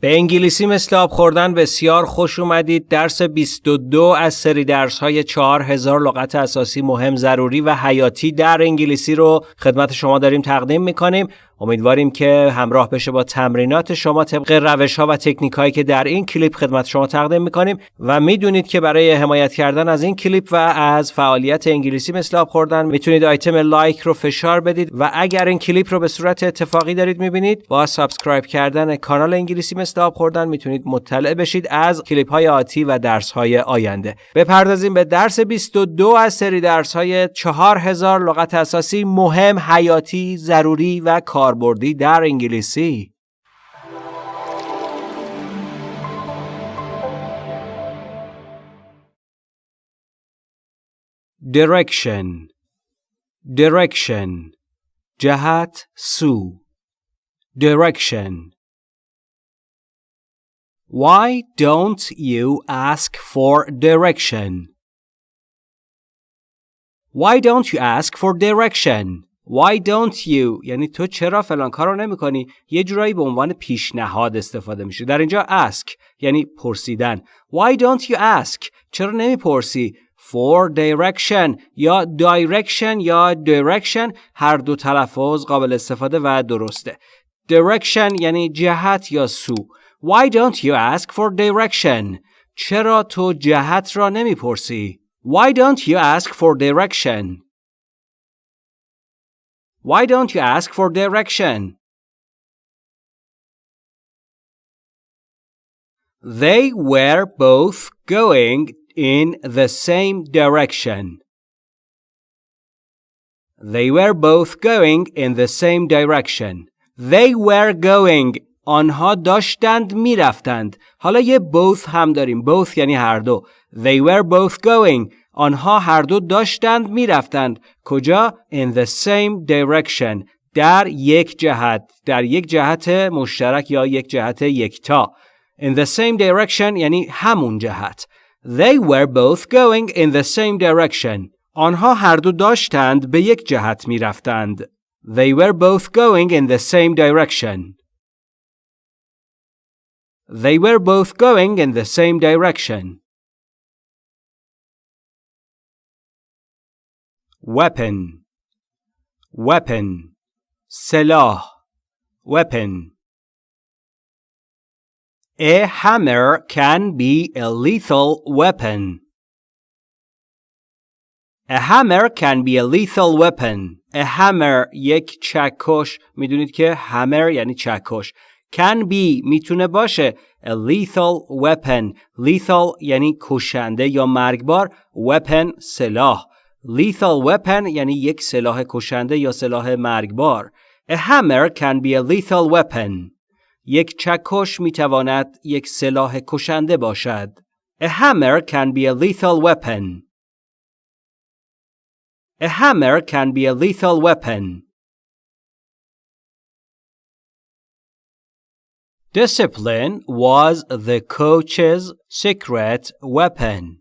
به انگلیسی مثل آب خوردن بسیار خوش اومدید. درس 22 از سری درس های 4000 لغت اساسی مهم ضروری و حیاتی در انگلیسی رو خدمت شما داریم تقدیم می‌کنیم. امیدواریم که همراه بشه با تمرینات شما طبق روش ها و تکنیک هایی که در این کلیپ خدمت شما تقدیم می‌کنیم. و می‌دونید که برای حمایت کردن از این کلیپ و از فعالیت انگلیسی مثل آب خوردن می‌تونید آیتم لایک رو فشار بدید. و اگر این کلیپ رو به صورت اتفاقی دارید می‌بینید با سابسکرایب کردن کانال انگلیسی مثل آب خوردن می‌تونید مطلع بشید از کلیپ های آتی و درس های آینده. بپردازیم به درس 22 از سری درس های 4000 لغت اساسی مهم حیاتی ضروری و کار. کاربردی در انگلیسی direction direction جهت سو direction Why don't you ask for direction? Why don't you ask for direction? Why don't you? یعنی تو چرا فلان کار رو نمی کنی یه جورایی به عنوان پیشنهاد استفاده میشه. در اینجا ask یعنی پرسیدن. Why don't you ask چرا نمی پرسی for direction یا direction یا direction. هر دو تلفظ قابل استفاده و درسته. Direction یعنی جهت یا سو. Why don't you ask for direction چرا تو جهت را نمی پرسی Why don't you ask for direction Why don't you ask for direction? They were both going in the same direction. They were both going in the same direction. They were going آنها داشتند میرفتند. حالا یه both هم داریم. both یعنی هر دو. They were both going. آنها هر دو داشتند می‌رفتند کجا in the same direction در یک جهت در یک جهت مشترک یا یک جهت یکتا in the same direction یعنی همون جهت they were both going in the same direction آنها هر دو داشتند به یک جهت می‌رفتند they were both going in the same direction they were both going in the same direction weapon weapon سلاح weapon A hammer can be a lethal weapon. A hammer can be a lethal weapon. A hammer یک چکش می‌دونید که hammer یعنی چکش can be می‌تونه باشه a lethal weapon lethal یعنی کشنده یا مرگبار weapon سلاح lethal weapon یعنی یک سلاح کشنده یا سلاح مرگبار. A hammer can be a lethal weapon. یک چکش می تواند یک سلاح کشنده باشد. A hammer can be a lethal weapon. A hammer can be a lethal weapon. Discipline was the coach's secret weapon.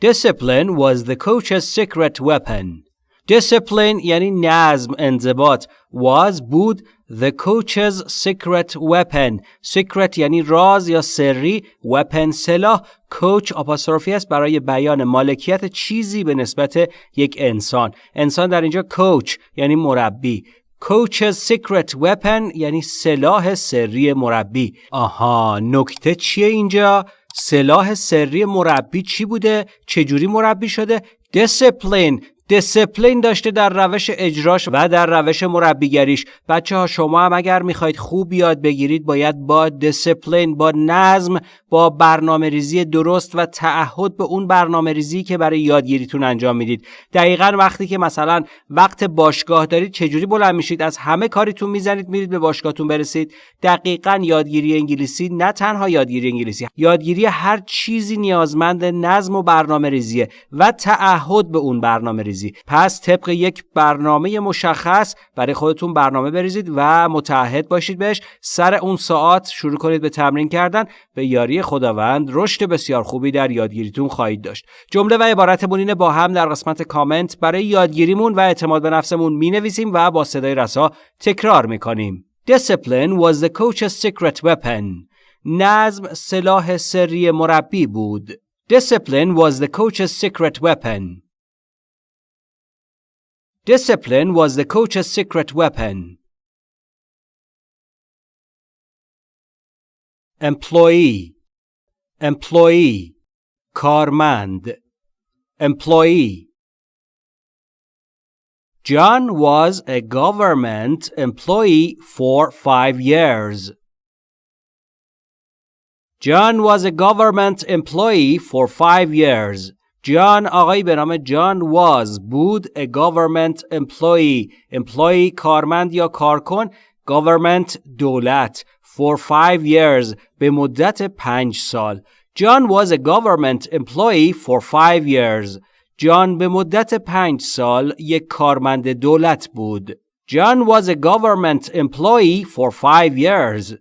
Discipline was the coach's secret weapon. Discipline یعنی نظم انضباط was بود the coach's secret weapon. Secret یعنی راز یا سری weapon سلاح coach آپاستروفی است برای بیان مالکیت چیزی به نسبت یک انسان. انسان در اینجا coach یعنی مربی. Coach's secret weapon یعنی سلاح سری مربی. آها نکته چیه اینجا؟ سلاح سری مربی چی بوده؟ چجوری مربی شده؟ دیسپلین دیسپلین داشته در روش اجراش و در روش مربیگریش. بچه ها شما هم اگر می‌خواید خوب یاد بگیرید باید با دیسپلین با نظم با برنامه ریزی درست و تعهد به اون برنامه ریزی که برای یادگیریتون انجام می‌دید. دقیقا وقتی که مثلا وقت باشگاه دارید چجوری بلند میشید؟ از همه کاریتون می‌زنید میرید به باشگاهتون برسید. دقیقا یادگیری انگلیسی نه تنها یادگیری انگلیسی یادگیری هر چیزی نیازمند نظم و برنامه ریزیه و تعهد به اون برنامه ریزی پس طبق یک برنامه مشخص برای خودتون برنامه بریزید و متعهد باشید بهش سر اون ساعت شروع کنید به تمرین کردن به یاری خداوند رشد بسیار خوبی در یادگیریتون خواهید داشت جمله و عبارتمون اینه با هم در قسمت کامنت برای یادگیریمون و اعتماد به نفسمون می نویسیم و با صدای رسا تکرار می کنیم Discipline was the coach's secret weapon. نظم سلاح سری مربی بود. Discipline was the coach's secret weapon. Discipline was the coach's secret weapon. Employee. Employee. Carmand Employee. John was a government employee for five years. John was a government employee for five years. جان آقایی به نام جان was بود a government employee employee کارمند یا کارکن government دولت for five years به مدت پنج سال John was a government employee for five years جان به مدت پنج سال یک کارمند دولت بود John was a government employee for five years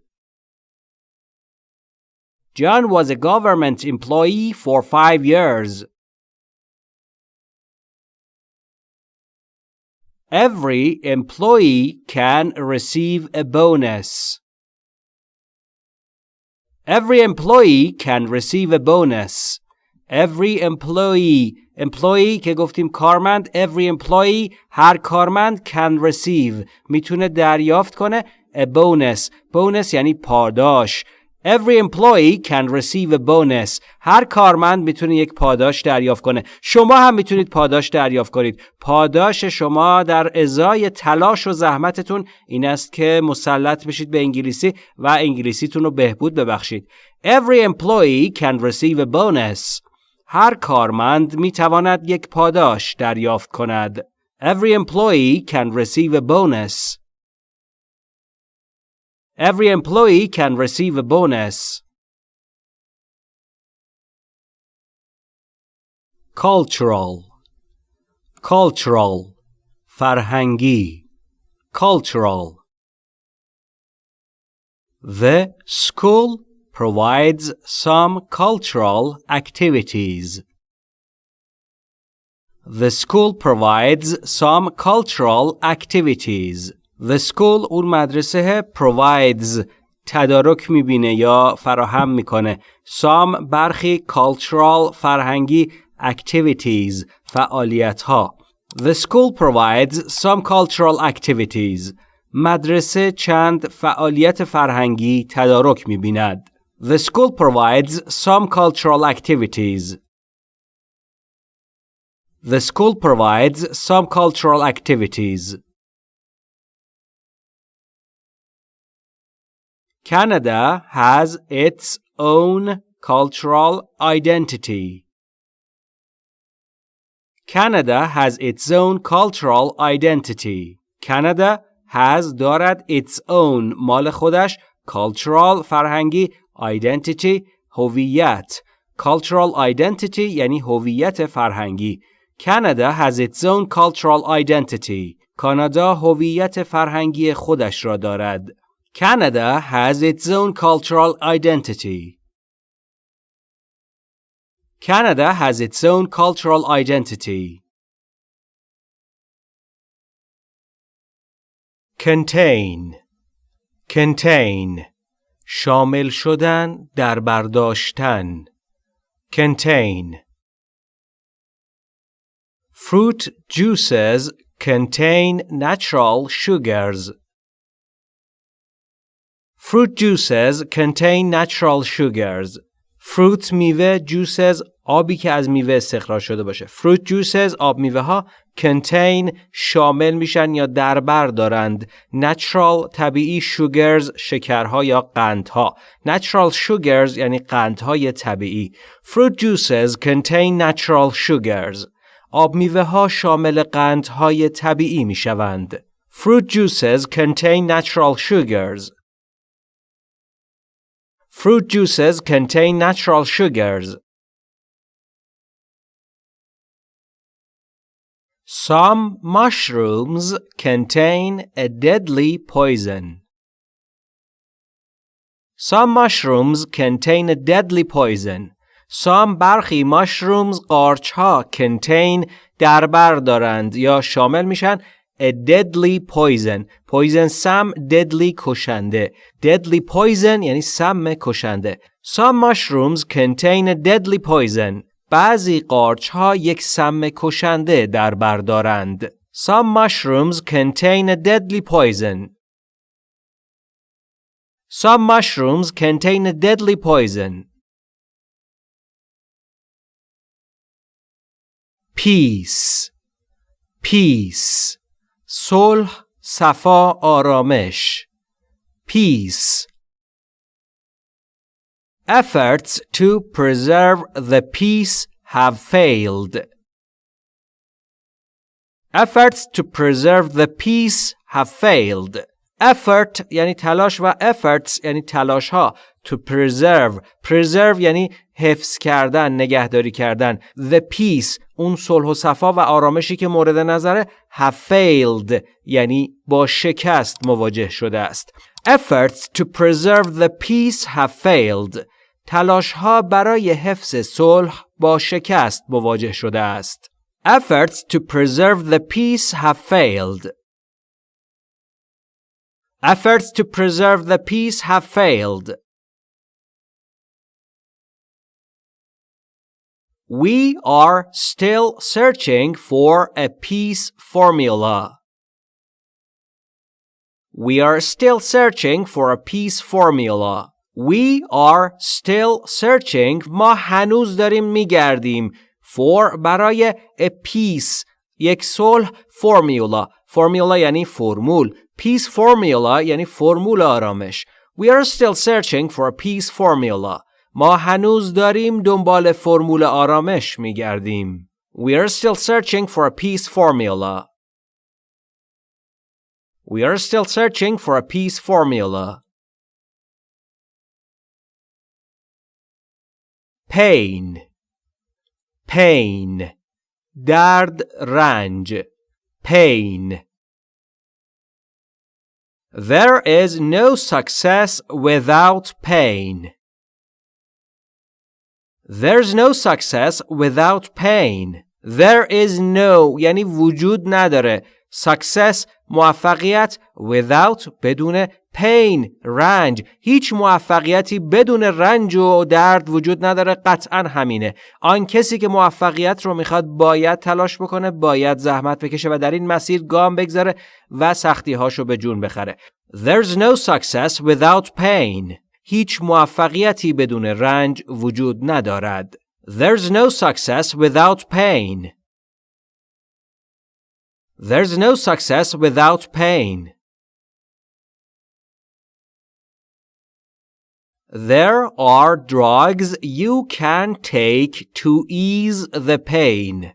John was a government employee for five years Every employee can receive a bonus. Every employee can receive a bonus. Every employee employee که گفتیم کارمند every employee هر کارمند can receive میتونه دریافت کنه a bonus bonus یعنی پاداش Every employee can receive a bonus. هر کارمند می‌تونه یک پاداش دریافت کنه. شما هم می‌تونید پاداش دریافت کنید. پاداش شما در ازای تلاش و زحمتتون این است که مسلط بشید به انگلیسی و انگلیسیتون رو بهبود ببخشید. Every employee can receive a bonus. هر کارمند می‌تواند یک پاداش دریافت کند. Every employee can receive a bonus. Every employee can receive a bonus. Cultural Cultural فرهنگی Cultural The school provides some cultural activities. The school provides some cultural activities. The school اون مدرسه provides تدارک می‌بینه یا فراهم می‌کنه some برخی cultural فرهنگی activities فعالیت ها The school provides some cultural activities مدرسه چند فعالیت فرهنگی تدارک می‌بیند The school provides some cultural activities The school provides some cultural activities Canada has its own cultural identity. Canada has its own cultural identity. Canada has دارد its own مال خودش cultural فرهنگی identity هویت cultural identity یعنی هویت فرهنگی Canada has its own cultural identity. کانادا هویت فرهنگی خودش را دارد. Canada has its own cultural identity. Canada has its own cultural identity. Contain Contain شامل شدن در برداشتن Contain Fruit juices contain natural sugars Fruit juices contain natural sugars. Fruit میوه juices آبی که از میوه استخراج شده باشه. Fruit juices آب میوه ها contain شامل میشن یا دربر دارند. Natural طبیعی sugars شکرها یا قندها. Natural sugars یعنی قندهای طبیعی. Fruit juices contain natural sugars. آب میوه ها شامل قندهای طبیعی می شوند. Fruit juices contain natural sugars. Fruit juices contain natural sugars. Some mushrooms contain a deadly poison. Some mushrooms contain a deadly poison. Some برخی mushrooms قارچ ها contain دربر دارند یا شامل میشن a deadly poison poison سم deadly کشنده deadly poison یعنی سم کشنده some mushrooms contain a deadly poison بعضی قارچ ها یک سم کشنده در بر دارند some mushrooms contain a deadly poison some mushrooms contain a deadly poison peace peace صلح صفا آرامش peace efforts to preserve the peace have failed efforts to preserve the peace have failed Effort یعنی تلاش و efforts یعنی تلاش ها to preserve. Preserve یعنی حفظ کردن نگهداری کردن. The peace اون صلح و صفا و آرامشی که مورد نظره have failed یعنی با شکست مواجه شده است. Efforts to preserve the peace have failed. تلاش ها برای حفظ صلح با شکست مواجه شده است. Efforts to preserve the peace have failed. efforts to preserve the peace have failed We are still searching for a peace formula. We are still searching for a peace formula. We are still searching ما هنوز داریم میگردیم for برای a peace یک صلح formula formula یعنی فرمول peace formula یعنی فرمول آرامش We are still searching for a peace formula ما هنوز داریم دنبال فرمول آرامش می گردیم. We are still searching for a peace formula. We are still searching for a peace formula. Pain Pain درد رنج Pain There is no success without pain. There's no success without pain. There is no یعنی وجود نداره. Success موفقیت without بدون pain رنج هیچ موفقیتی بدون رنج و درد وجود نداره قطعا همینه آن کسی که موفقیت رو می‌خواد باید تلاش بکنه باید زحمت بکشه و در این مسیر گام بگذاره و سختی هاشو به جون بخره There's no success without pain هیچ موفقیتی بدون رنج وجود ندارد. There's no success without pain. There's no success without pain. There are drugs you can take to ease the pain.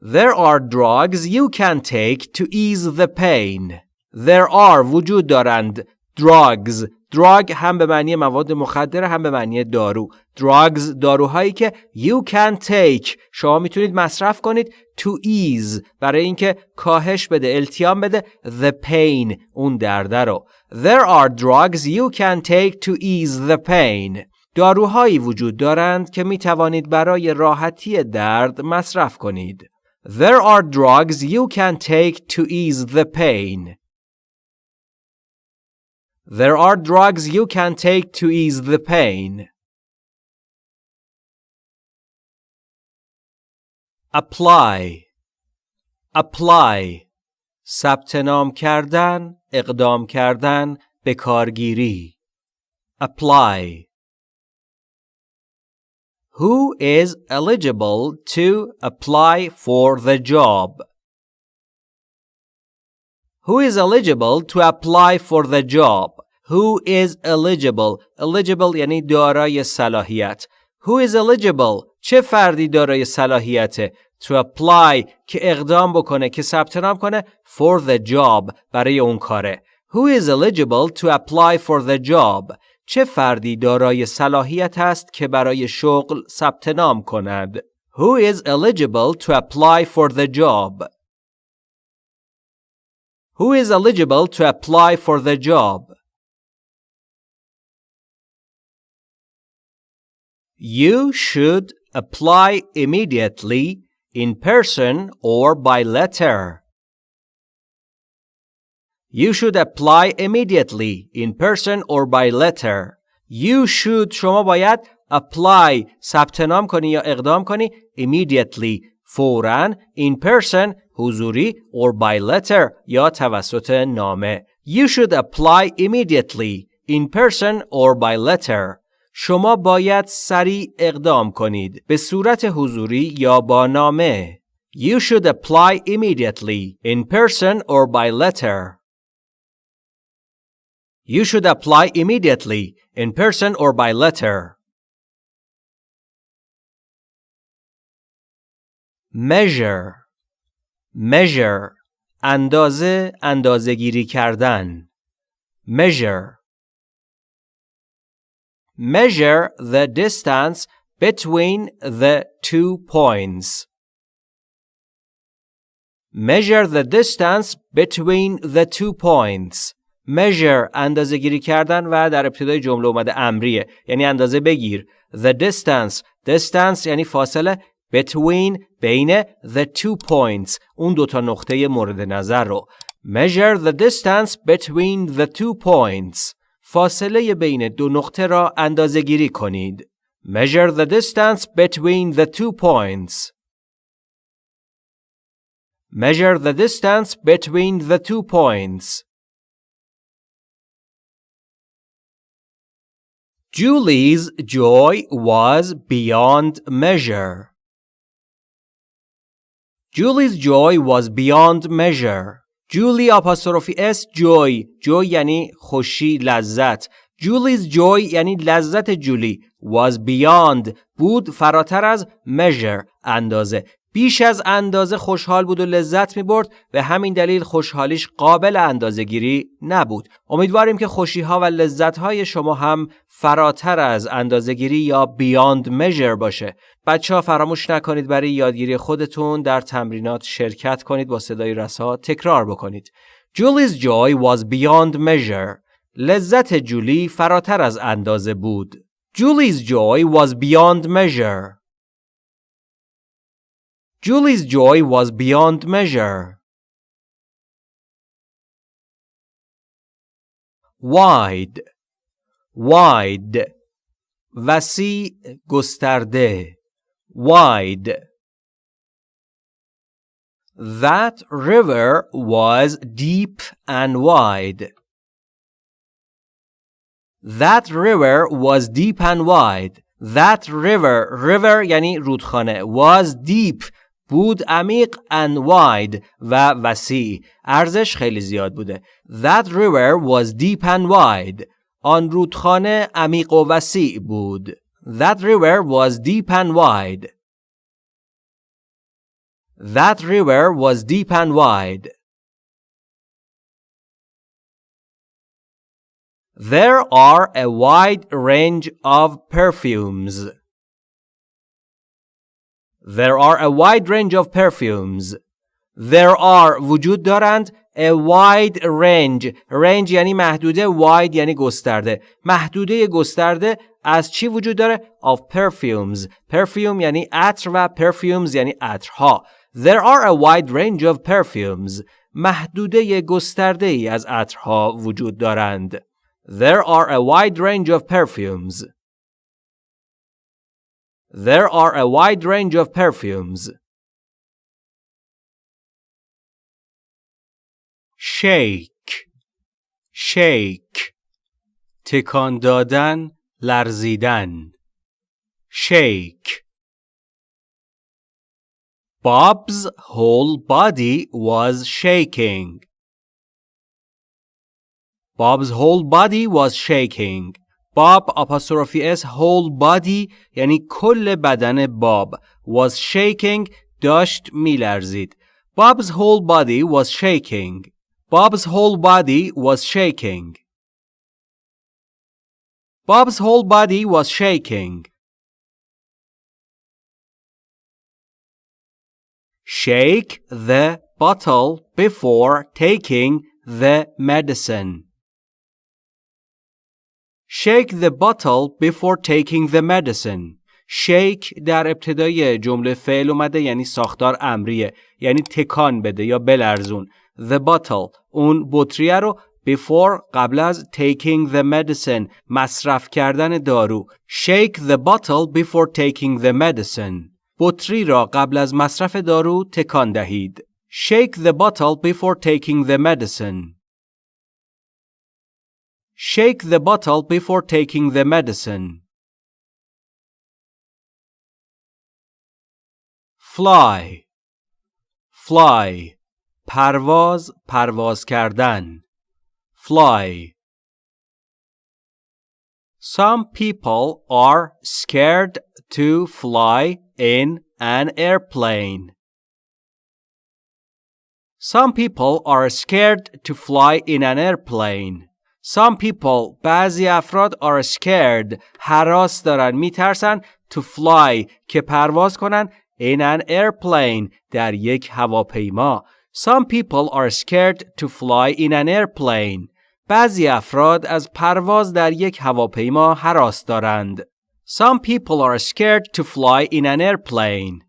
There are drugs you can take to ease the pain. There are وجود دارند drugs drug هم به معنی مواد مخدر هم به معنی دارو drugs داروهایی که you can take شما می‌تونید مصرف کنید to ease برای اینکه کاهش بده التیام بده the pain اون درده رو there are drugs you can take to ease the pain داروهایی وجود دارند که می توانید برای راحتی درد مصرف کنید There are drugs you can take to ease the pain. There are drugs you can take to ease the pain. apply apply ثبت نام کردن اقدام کردن به کارگیری apply Who is eligible to apply for the job? Who is eligible to apply for the job? Who is eligible? Eligible یعنی دارای صلاحیت. Who is eligible? چه فردی دارای صلاحیته؟ To apply که اقدام بکنه که ثبت نام کنه for the job برای اون کاره. Who is eligible to apply for the job? چه فردی دارای صلاحیت است که برای شغل ثبت نام کند؟ Who is eligible to apply for the job? Who is eligible to apply for the job? You should apply immediately in person or by letter. You should apply immediately in person or by letter. You should شما باید apply ثبت نام کنی یا اقدام کنی immediately فوراً in person حضوری or by letter یا توسط نامه. You should apply immediately in person or by letter. شما باید سریع اقدام کنید به صورت حضوری یا با نامه. You should apply immediately in person or by letter. You should apply immediately in person or by letter. measure measure اندازه اندازه گیری کردن measure measure the distance between the two points measure the distance between the two points measure اندازه گیری کردن و در ابتدای جمله اومده امریه یعنی اندازه بگیر the distance distance یعنی فاصله between بین the two points اون دوتا نقطه مورد نظر رو measure the distance between the two points فاصله بین دو نقطه را اندازه گیری کنید measure the distance between the two points measure the distance between the two points Julie's joy was beyond measure. Julie's joy was beyond measure. جولی آپاستروفی اس جوی جوی یعنی خوشی لذت. جولیز جوی یعنی لذت جولی. Was beyond. بود فراتر از measure اندازه. بیش از اندازه خوشحال بود و لذت می برد به همین دلیل خوشحالیش قابل اندازه گیری نبود. امیدواریم که خوشی ها و لذت های شما هم فراتر از اندازه گیری یا بیاند measure باشه. بچه ها فراموش نکنید برای یادگیری خودتون در تمرینات شرکت کنید با صدای رسا تکرار بکنید. Julie's joy was beyond measure. لذت جولی فراتر از اندازه بود. Julie's joy was beyond measure. Julie's joy was beyond measure. Wide wide وسیع گسترده wide That river was deep and wide. That river was deep and wide. That river, river یعنی رودخانه was deep بود عمیق and wide و وسیع ارزش خیلی زیاد بوده That river was deep and wide آن رودخانه عمیق و وسیع بود That river was deep and wide That river was deep and wide There are a wide range of perfumes There are a wide range of perfumes. There are وجود دارند a wide range range یعنی محدوده wide یعنی گسترده محدوده گسترده از چی وجود داره of perfumes perfume یعنی عطر و perfumes یعنی عطرها there are a wide range of perfumes محدوده گسترده ای از عطرها وجود دارند there are a wide range of perfumes There are a wide range of perfumes. Shake shake تکان دادن لرزیدن shake Bob's whole body was shaking. Bob's whole body was shaking. باب apostrophe s whole body یعنی کل بدن باب was shaking داشت میلرزید Bob's whole body was shaking Bob's whole body was shaking Bob's whole body was shaking Shake the bottle before taking the medicine Shake the bottle before taking the medicine. شیک در ابتدای جمله فعل اومده یعنی ساختار امریه یعنی تکان بده یا بلرزون the bottle اون بطریه رو before قبل از taking the medicine مصرف کردن دارو shake the bottle before taking the medicine بطری را قبل از مصرف دارو تکان دهید shake the bottle before taking the medicine shake the bottle before taking the medicine fly fly پرواز پرواز کردن fly Some people are scared to fly in an airplane. Some people are scared to fly in an airplane. Some people بعضی افراد are scared حراس دارن میترسن to fly که پرواز کنن in an airplane در یک هواپیما. Some people are scared to fly in an airplane. بعضی افراد از پرواز در یک هواپیما حراس دارند. Some people are scared to fly in an airplane.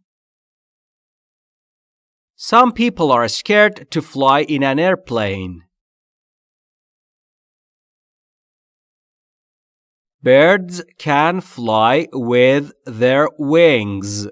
Some people are scared to fly in an airplane. Birds can fly with their wings.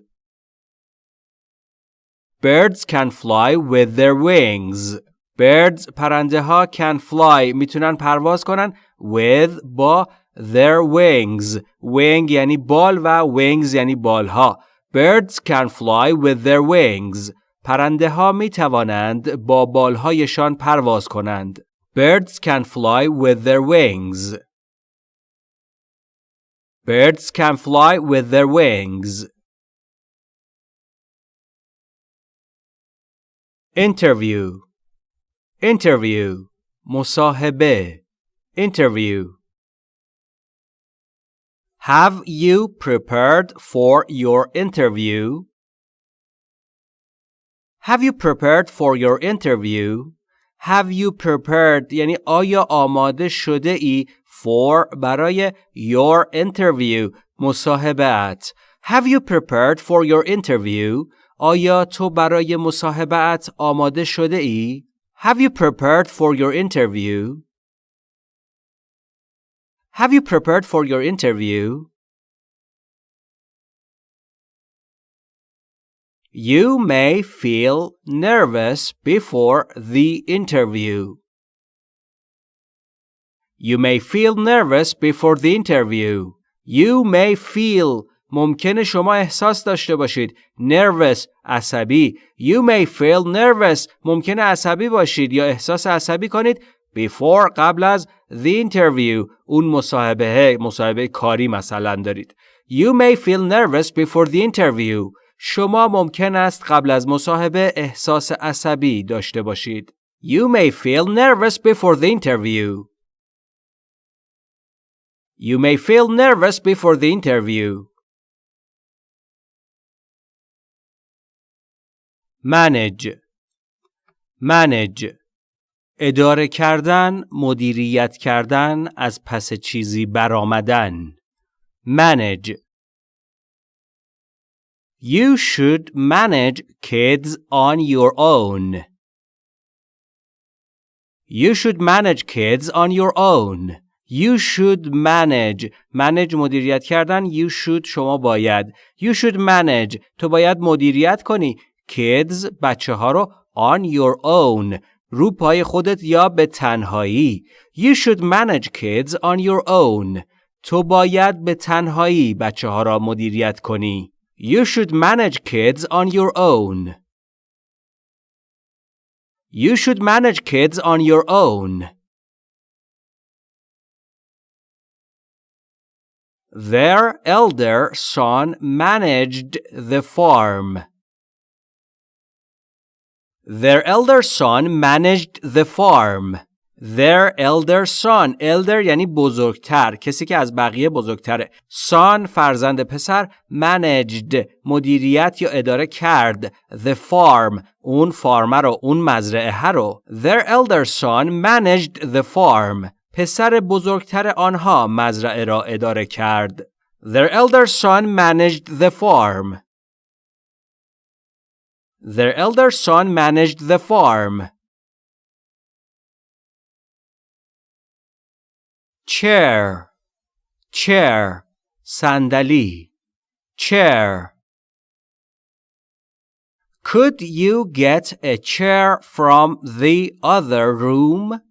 Birds can fly with their wings. Birds پرنده ها can fly میتونن پرواز کنن with با their wings. Wing یعنی بال و wings یعنی بال ها. Birds can fly with their wings. پرنده ها می توانند با بال هایشان پرواز کنند. Birds can fly with their wings. Birds can fly with their wings. Interview Interview مصاحبه Interview Have you prepared for your interview? Have you prepared for your interview? Have you prepared یعنی آیا آماده شده ای for برای your interview مصاحبت Have you prepared for your interview آیا تو برای مصاحبت آماده شده ای Have you prepared for your interview Have you prepared for your interview You may feel nervous before the interview. You may feel nervous before the interview. You may feel ممکنه شما احساس داشته باشید nervous عصبی You may feel nervous ممکنه عصبی باشید یا احساس عصبی کنید before قبل از the interview اون مصاحبه مصاحبه کاری مثلا دارید You may feel nervous before the interview شما ممکن است قبل از مصاحبه احساس عصبی داشته باشید. You may feel nervous before the interview. You may feel nervous before the interview. manage manage اداره کردن مدیریت کردن از پس چیزی برآمدن manage You should manage kids on your own. You should manage kids on your own. You should manage manage مدیریت کردن You should شما باید You should manage تو باید مدیریت کنی kids بچه ها رو on your own رو پای خودت یا به تنهایی You should manage kids on your own تو باید به تنهایی بچه ها را مدیریت کنی You should manage kids on your own. You should manage kids on your own. Their elder son managed the farm. Their elder son managed the farm. Their elder son elder یعنی بزرگتر کسی که از بقیه بزرگتره son فرزند پسر managed مدیریت یا اداره کرد the farm اون فارمر رو اون مزرعه رو Their elder son managed the farm پسر بزرگتر آنها مزرعه را اداره کرد Their elder son managed the farm. Their elder son managed the farm. chair chair صندلی chair Could you get a chair from the other room?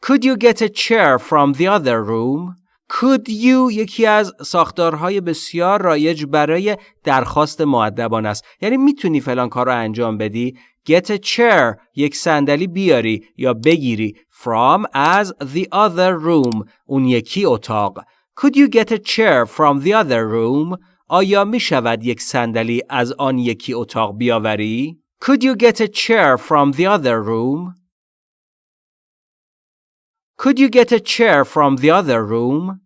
Could you get a chair from the other room? Could you یکی از ساختارهای بسیار رایج برای درخواست معدبان است یعنی می‌تونی فلان کار رو انجام بدی get a chair یک صندلی بیاری یا بگیری from as the other room اون یکی اتاق Could you get a chair from the other room آیا می شود یک صندلی از آن یکی اتاق بیاوری Could you get a chair from the other room Could you get a chair from the other room?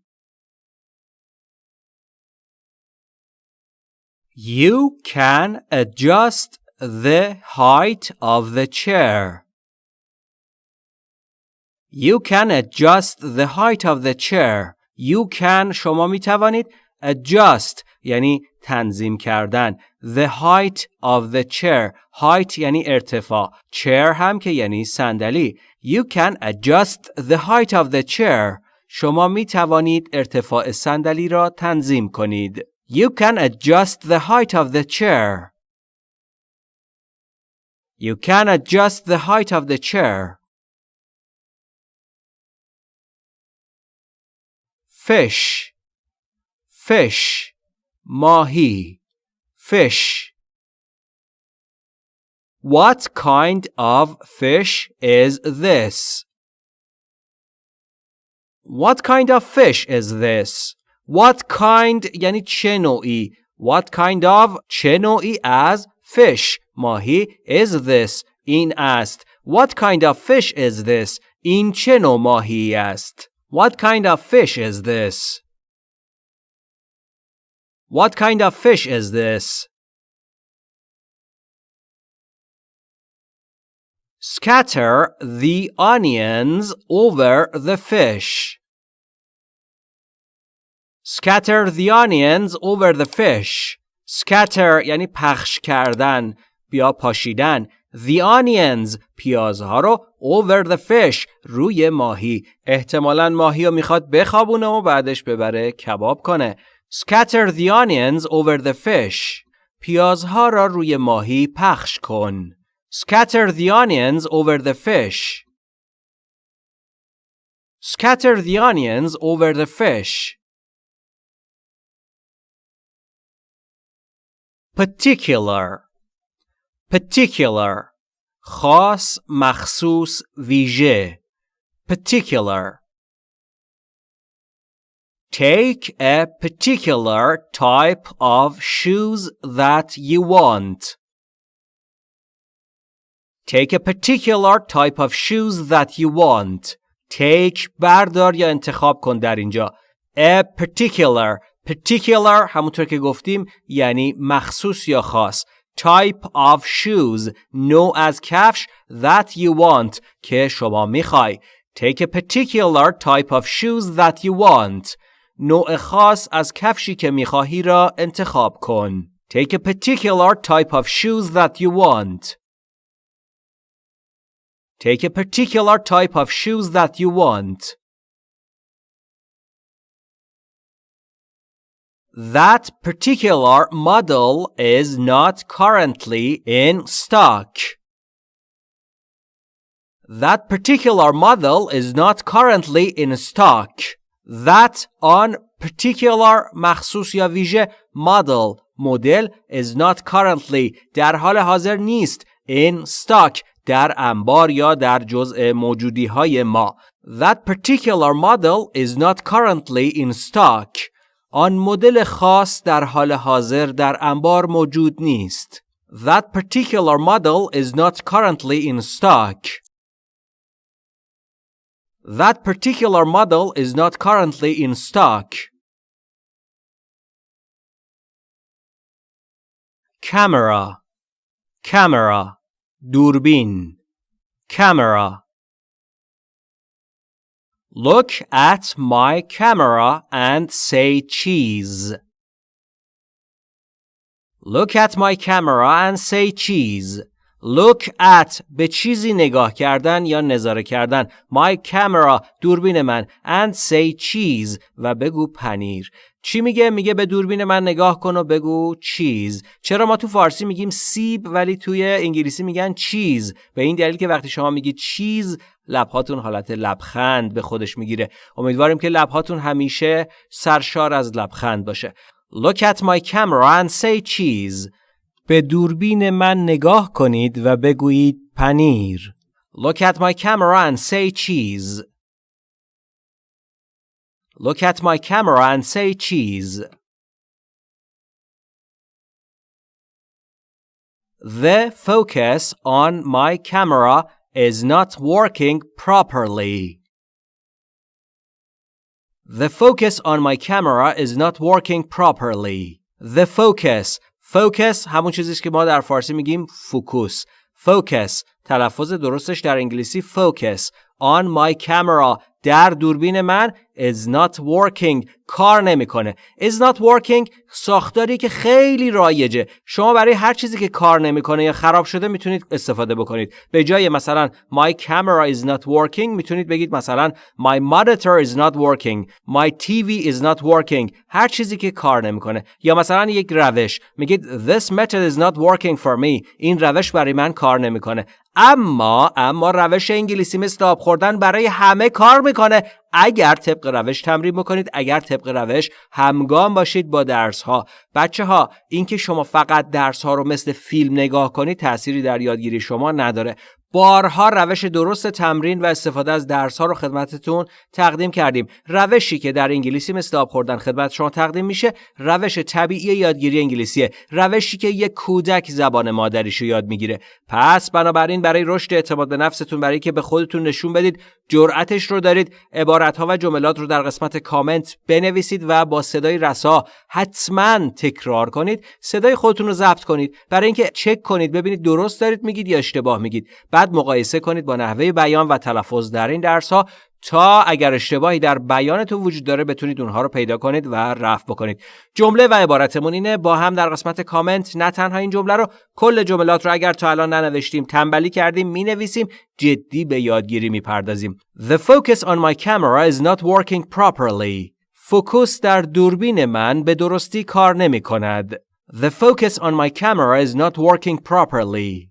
You can adjust the height of the chair. You can adjust the height of the chair. You can شما می توانید adjust یعنی تنظیم کردن the height of the chair height یعنی ارتفاع chair هم که یعنی صندلی you can adjust the height of the chair شما می توانید ارتفاع صندلی را تنظیم کنید you can adjust the height of the chair you can adjust the height of the chair fish fish mahi fish What kind of fish is this? What kind of fish is this? What kind یعنی چه نوعی What kind of چه نوعی از fish ماهی is this این است What kind of fish is this این چه نوع ماهی است What kind of fish is this What kind of fish is this Scatter the onions over the fish. Scatter the onions over the fish. Scatter یعنی پخش کردن بیا پاشیدن The onions پیازها رو over the fish روی ماهی احتمالا ماهی رو می‌خواد بخوابونه و بعدش ببره کباب کنه Scatter the onions over the fish پیازها را روی ماهی پخش کن Scatter the onions over the fish. Scatter the onions over the fish. Particular. Particular. خاص مخصوص ویژه. Particular. Take a particular type of shoes that you want. Take a particular type of shoes that you want. Take بردار یا انتخاب کن در اینجا. A particular. Particular همونطور که گفتیم یعنی مخصوص یا خاص. Type of shoes. نوع از کفش that you want که شما میخوای. Take a particular type of shoes that you want. نوع خاص از کفشی که میخواهی را انتخاب کن. Take a particular type of shoes that you want. Take a particular type of shoes that you want. That particular model is not currently in stock. That particular model is not currently in stock. That on particular مخصوص یا ویژه model مدل is not currently در حال حاضر نیست in stock در انبار یا در جزء موجودی های ما. That particular model is not currently in stock. آن مدل خاص در حال حاضر در انبار موجود نیست. That particular model is not currently in stock. That particular model is not currently in stock. Camera Camera Durbin Camera Look at my camera and say cheese. Look at my camera and say cheese. Look at به چیزی نگاه کردن یا نظاره کردن. My camera دوربین من. And say cheese و بگو پنیر. چی میگه؟ میگه به دوربین من نگاه کن و بگو چیز چرا ما تو فارسی میگیم سیب ولی توی انگلیسی میگن چیز به این دلیل که وقتی شما میگید چیز لبهاتون حالت لبخند به خودش می‌گیره. امیدواریم که لبهاتون همیشه سرشار از لبخند باشه. Look at my camera and say cheese. به دوربین من نگاه کنید و بگویید پنیر Look at my camera and say cheese Look at my camera and say cheese The focus on my camera is not working properly. The focus on my camera is not working properly. The focus focus همون چیزیست که ما در فارسی میگیم فوکوس. Focus تلفظ درستش در انگلیسی focus on my camera در دوربین من. Is not working. کار نمی‌کنه. Is not working ساختاری که خیلی رایجه. شما برای هر چیزی که کار نمی‌کنه یا خراب شده می‌تونید استفاده بکنید. به جای مثلا my camera is not working می‌تونید بگید مثلا my monitor is not working. My TV is not working. هر چیزی که کار نمی‌کنه. یا مثلا یک روش. میگید this method is not working for me. این روش برای من کار نمی‌کنه. اما اما روش انگلیسی مثل آب خوردن برای همه کار می‌کنه. اگر طبق روش تمرین بکنید اگر طبق روش همگام باشید با درس ها بچه ها اینکه شما فقط درس ها رو مثل فیلم نگاه کنید تأثیری در یادگیری شما نداره. بارها روش درست تمرین و استفاده از درس ها رو خدمتتون تقدیم کردیم. روشی که در انگلیسی مثل آب خوردن خدمت شما تقدیم میشه روش طبیعی یادگیری انگلیسیه. روشی که یک کودک زبان مادریشو یاد می‌گیره. پس بنابراین برای رشد اعتماد به نفستون برای که به خودتون نشون بدید جرأتش رو دارید. عبارت ها و جملات رو در قسمت کامنت بنویسید و با صدای رسا حتما تکرار کنید. صدای خودتون رو ضبط کنید. برای اینکه چک کنید ببینید درست دارید میگید یا اشتباه میگید. بعد مقایسه کنید با نحوه بیان و تلفظ در این درس ها تا اگر اشتباهی در بیانتون وجود داره بتونید اونها رو پیدا کنید و رفع بکنید. جمله و عبارتمون اینه با هم در قسمت کامنت نه تنها این جمله رو کل جملات رو اگر تا الان ننوشتیم تنبلی کردیم می‌نویسیم جدی به یادگیری می‌پردازیم. The focus on my camera is not working properly. فوکوس در دوربین من به درستی کار نمی کند The focus on my camera is not working properly.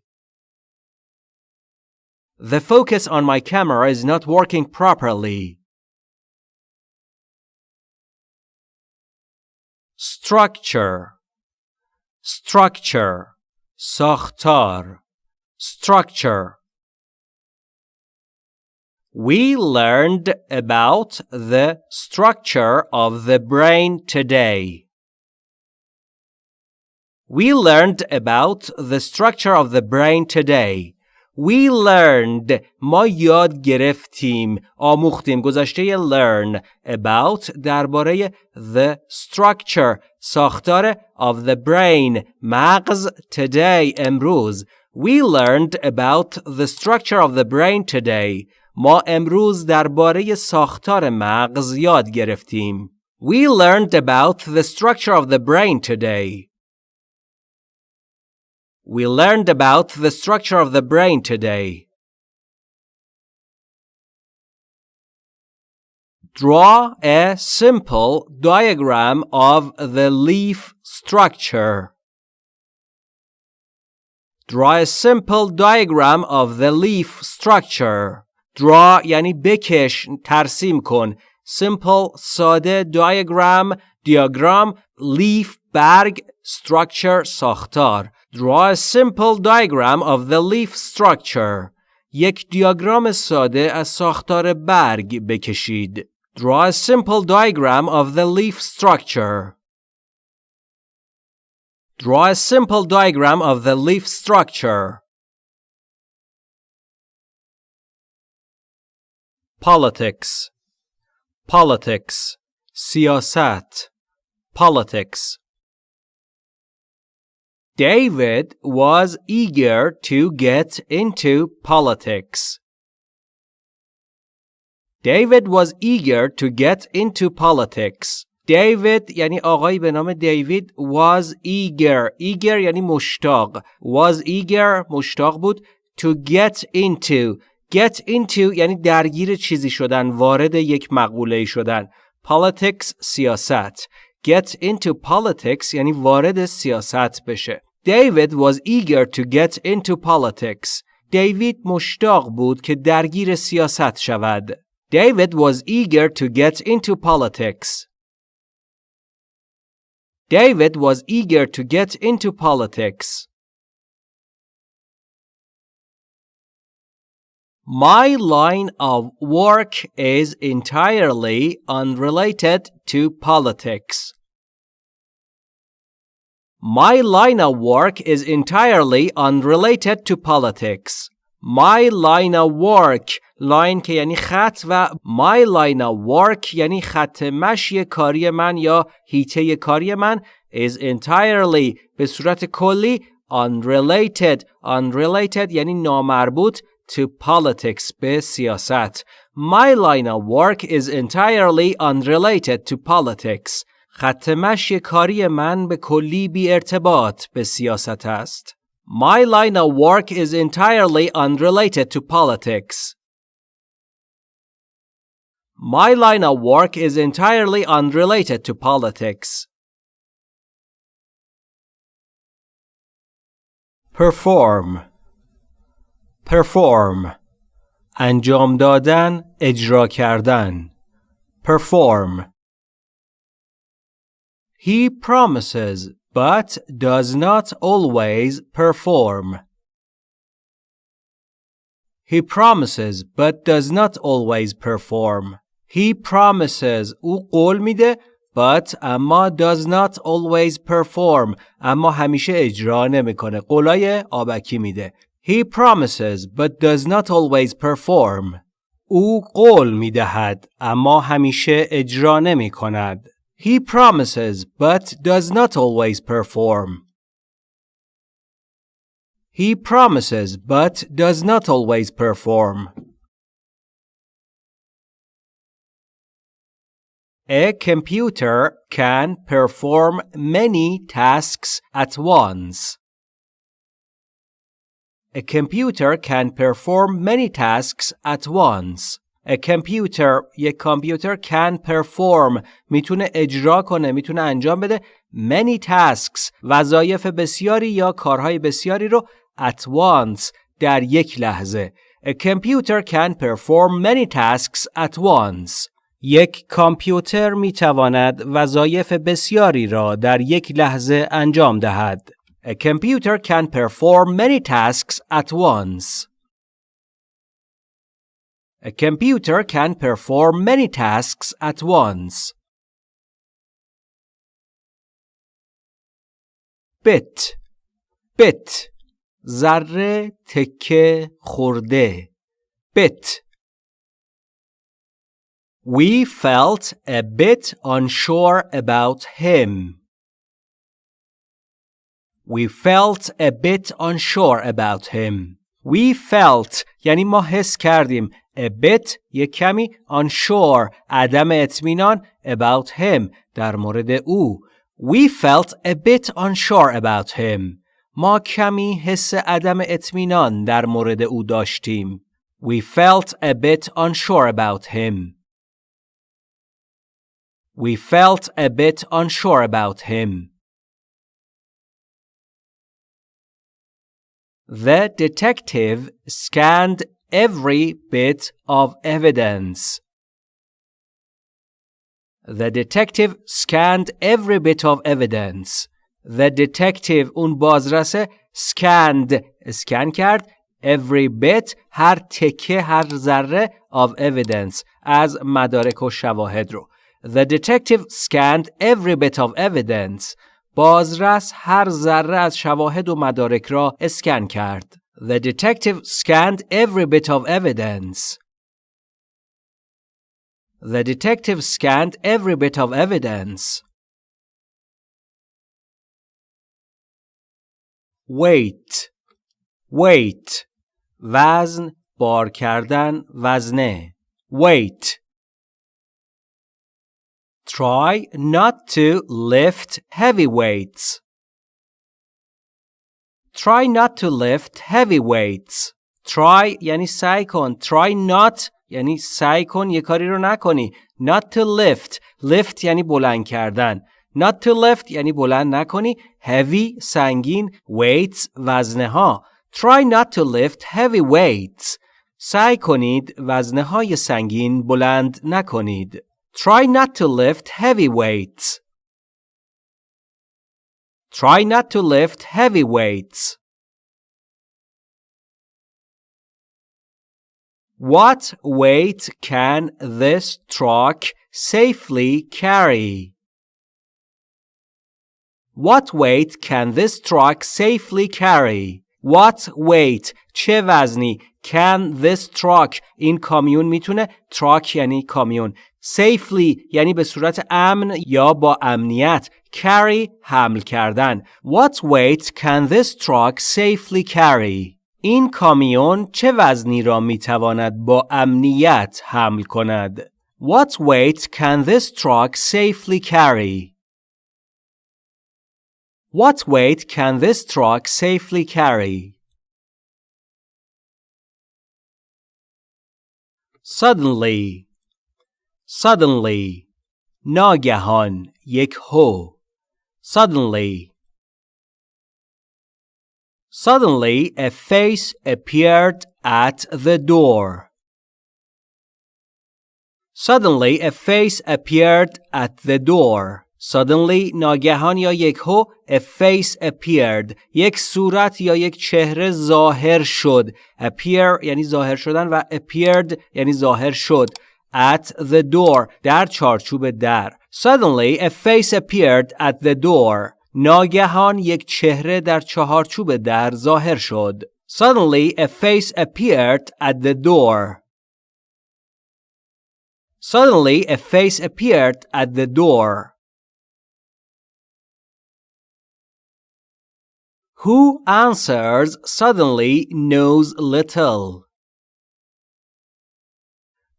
The focus on my camera is not working properly. Structure Structure ساختار Structure We learned about the structure of the brain today. We learned about the structure of the brain today. We learned ما یاد گرفتیم آموختیم گذشته learn about درباره the structure ساختار of the brain مغز today امروز We learned about the structure of the brain today ما امروز درباره ساختار مغز یاد گرفتیم We learned about the structure of the brain today We learned about the structure of the brain today. Draw a simple diagram of the leaf structure. Draw a simple diagram of the leaf structure. Draw یعنی بکش ترسیم کن. Simple ساده diagram diagram leaf برگ structure ساختار Draw a simple diagram of the leaf structure. یک دیاگرام ساده از ساختار برگ بکشید. Draw a simple diagram of the leaf structure. Draw a simple diagram of the leaf structure. Politics Politics سیاست Politics David was eager to get into politics. David was eager to get into politics. David یعنی آقایی به نام دیوید was eager eager یعنی مشتاق was eager مشتاق بود to get into get into یعنی درگیر چیزی شدن وارد یک مقوله شدن politics سیاست get into politics یعنی وارد سیاست بشه David was eager to get into politics دیوید مشتاق بود که درگیر سیاست شود David was eager to get into politics. David was eager to get into politics. My line of work is entirely unrelated to politics. My line of work is entirely unrelated to politics. My line of work line که یعنی خط و my line of work یعنی خط مشی کاری من یا هیته کاری من is entirely به صورت کلی unrelated unrelated یعنی نامربوط to politics به سیاست My line of work is entirely unrelated to politics خط مشی کاری من به کلی بی ارتباط به سیاست است My line of work is entirely unrelated to politics. My line of work is entirely unrelated to politics. Perform Perform انجام دادن اجرا کردن Perform He promises but does not always perform. He promises but does not always perform. He promises او قول میده but اما does not always perform اما همیشه اجرا نمیکنه قولای آبکی میده He promises but does not always perform او قول میدهد اما همیشه اجرا نمی کند he promises but does not always perform. He promises but does not always perform. A computer can perform many tasks at once. A computer can perform many tasks at once. A computer یک کامپیوتر can perform می‌تونه اجرا کنه می‌تونه انجام بده many tasks وظایف بسیاری یا کارهای بسیاری رو at once در یک لحظه. A computer can perform many tasks at once. یک کامپیوتر می‌تواند وظایف بسیاری را در یک لحظه انجام دهد. A computer can perform many tasks at once. A computer can perform many tasks at once. bit bit ذره تکه خورده bit We felt a bit unsure about him. We felt a bit unsure about him. We felt یعنی ما حس کردیم a bit یک کمی unsure عدم اطمینان about him در مورد او We felt a bit unsure about him ما کمی حس عدم اطمینان در مورد او داشتیم We felt a bit unsure about him We felt a bit unsure about him The detective scanned every bit of evidence. The detective scanned every bit of evidence. The detective اون بازرسه scanned scan کرد every bit هر تکه هر ذره of evidence از مدارک و شواهد رو The detective scanned every bit of evidence بازرس هر ذره از شواهد و مدارک را اسکن کرد The detective scanned every bit of evidence. The detective scanned every bit of evidence. Weight weight وزن بار کردن وزنه weight. Try not to lift heavy weights. Try not to lift heavy weights. Try یعنی سعی کن. Try not یعنی سعی کن یه کاری رو نکنی. Not to lift. Lift یعنی بلند کردن. Not to lift یعنی بلند نکنی. Heavy سنگین. Weights وزنه ها. Try not to lift heavy weights. سعی کنید وزنه های سنگین بلند نکنید. Try not to lift heavy weights. Try not to lift heavy weights. What weight can this truck safely carry? What weight can this truck safely carry? What weight چه وزنی can this truck این کامیون میتونه truck یعنی کامیون safely یعنی به صورت امن یا با امنیت carry حمل کردن What weight can this truck safely carry این کامیون چه وزنی را می‌تواند با امنیت حمل کند What weight can this truck safely carry What weight can this truck safely carry? Suddenly Suddenly ناگهان یک هو Suddenly Suddenly a face appeared at the door. Suddenly a face appeared at the door. Suddenly ناگهان یا یک هو a face appeared یک صورت یا یک چهره ظاهر شد appear یعنی ظاهر شدن و appeared یعنی ظاهر شد at the door در چارچوب در Suddenly a face appeared at the door ناگهان یک چهره در چهارچوب در ظاهر شد Suddenly a face appeared at the door Suddenly a face appeared at the door Who answers suddenly knows little.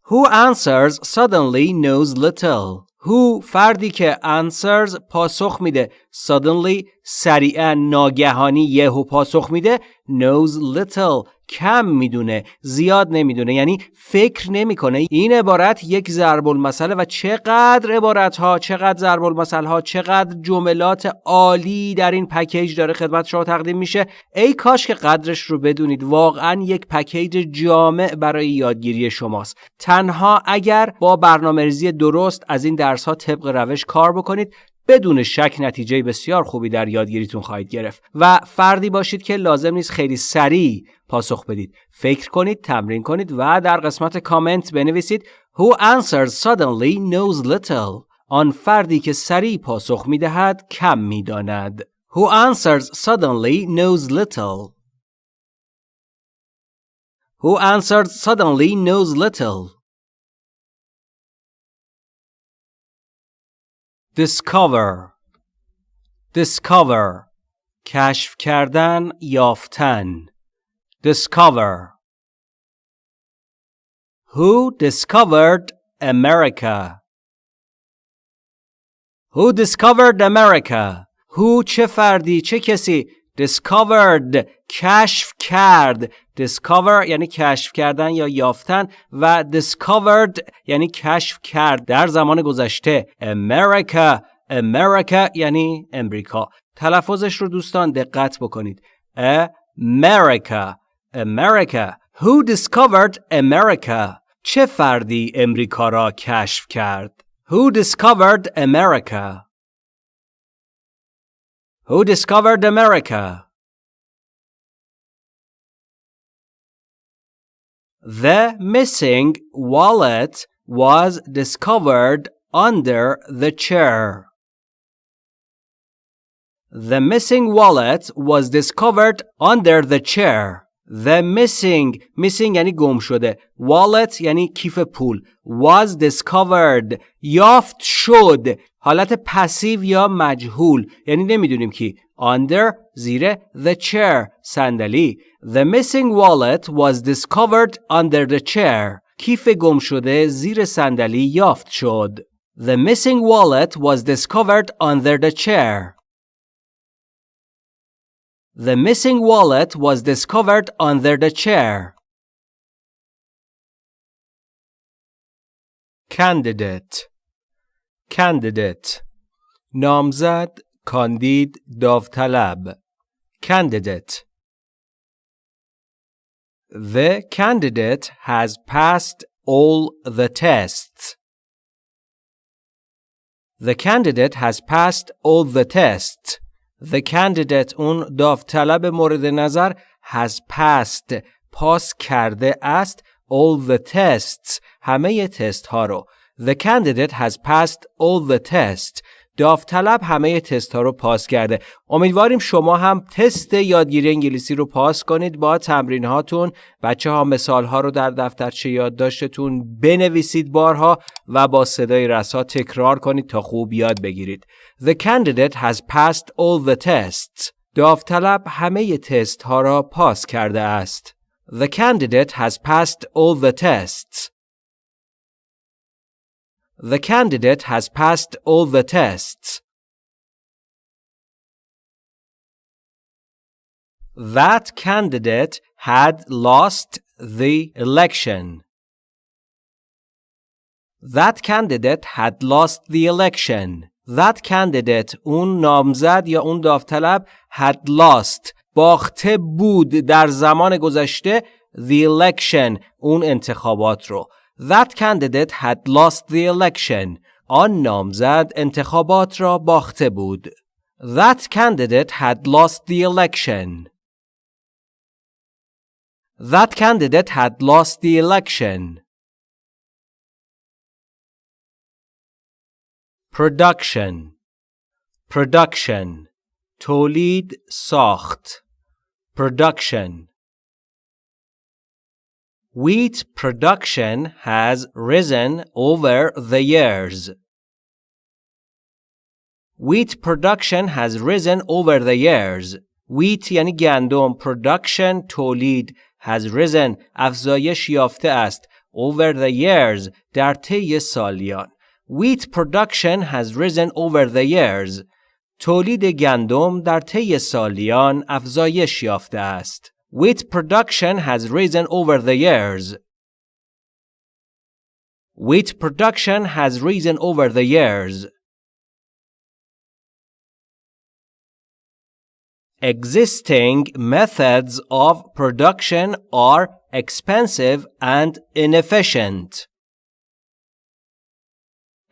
Who answers suddenly knows little. Who فردی که answers پاسخ میده suddenly سریعا ناگهانی یهو پاسخ میده knows little کم می‌دونه زیاد نمی‌دونه یعنی فکر نمی‌کنه. این عبارت یک ضرب المثل و چقدر عبارت ها چقدر ضرب المثل ها چقدر جملات عالی در این پکیج داره خدمت شما تقدیم میشه. ای کاش که قدرش رو بدونید. واقعا یک پکیج جامع برای یادگیری شماست. تنها اگر با برنامه‌ریزی درست از این درس ها طبق روش کار بکنید بدون شک نتیجه بسیار خوبی در یادگیریتون خواهید گرفت و فردی باشید که لازم نیست خیلی سریع پاسخ بدید. فکر کنید تمرین کنید و در قسمت کامنت بنویسید Who answers suddenly knows little. آن فردی که سریع پاسخ می‌دهد کم می‌داند. Who answers suddenly knows little. Who answers suddenly knows little. discover discover کشف کردن یافتن discover who discovered America who discovered America who چه فردی چه کسی discovered کشف کرد discover یعنی کشف کردن یا یافتن و discovered یعنی کشف کرد در زمان گذشته America America یعنی امریکا تلفظش رو دوستان دقت بکنید America America Who discovered America چه فردی امریکا را کشف کرد Who discovered America Who discovered America The missing wallet was discovered under the chair. The missing wallet was discovered under the chair. The missing missing یعنی گم شده wallet یعنی کیف پول was discovered یافت شد حالت پسیو یا مجهول یعنی نمیدونیم کی under زیر the chair صندلی The missing wallet was discovered under the chair کیف گم شده زیر صندلی یافت شد. The missing wallet was discovered under the chair. The missing wallet was discovered under the chair. Candidate Candidate نامزد کاندید داوطلب Candidate The candidate has passed all the tests. The candidate has passed all the tests. The candidate اون داوطلب مورد نظر has passed پاس کرده است all the tests همه تست ها رو The candidate has passed all the tests داوطلب همه تست ها رو پاس کرده. امیدواریم شما هم تست یادگیری انگلیسی رو پاس کنید. با تمرین هاتون بچه ها مثال ها رو در دفترچه یادداشتتون بنویسید بارها و با صدای رسا تکرار کنید تا خوب یاد بگیرید. The candidate has passed all the tests. داوطلب همه تست ها را پاس کرده است. The candidate has passed all the tests. The candidate has passed all the tests. That candidate had lost the election. That candidate had lost the election. That candidate اون نامزد یا اون داوطلب had lost باخته بود در زمان گذشته the election اون انتخابات رو That candidate had lost the election. آن نامزد انتخابات را باخته بود. That candidate had lost the election. That candidate had lost the election. Production Production تولید ساخت Production Wheat production has risen over the years. Wheat production has risen over the years. Wheat یعنی گندم production تولید has risen افزایش یافته است over the years در طی سالیان. Wheat production has risen over the years. تولید گندم در طی سالیان افزایش یافته است. Wheat production has risen over the years. Wheat production has risen over the years. Existing methods of production are expensive and inefficient.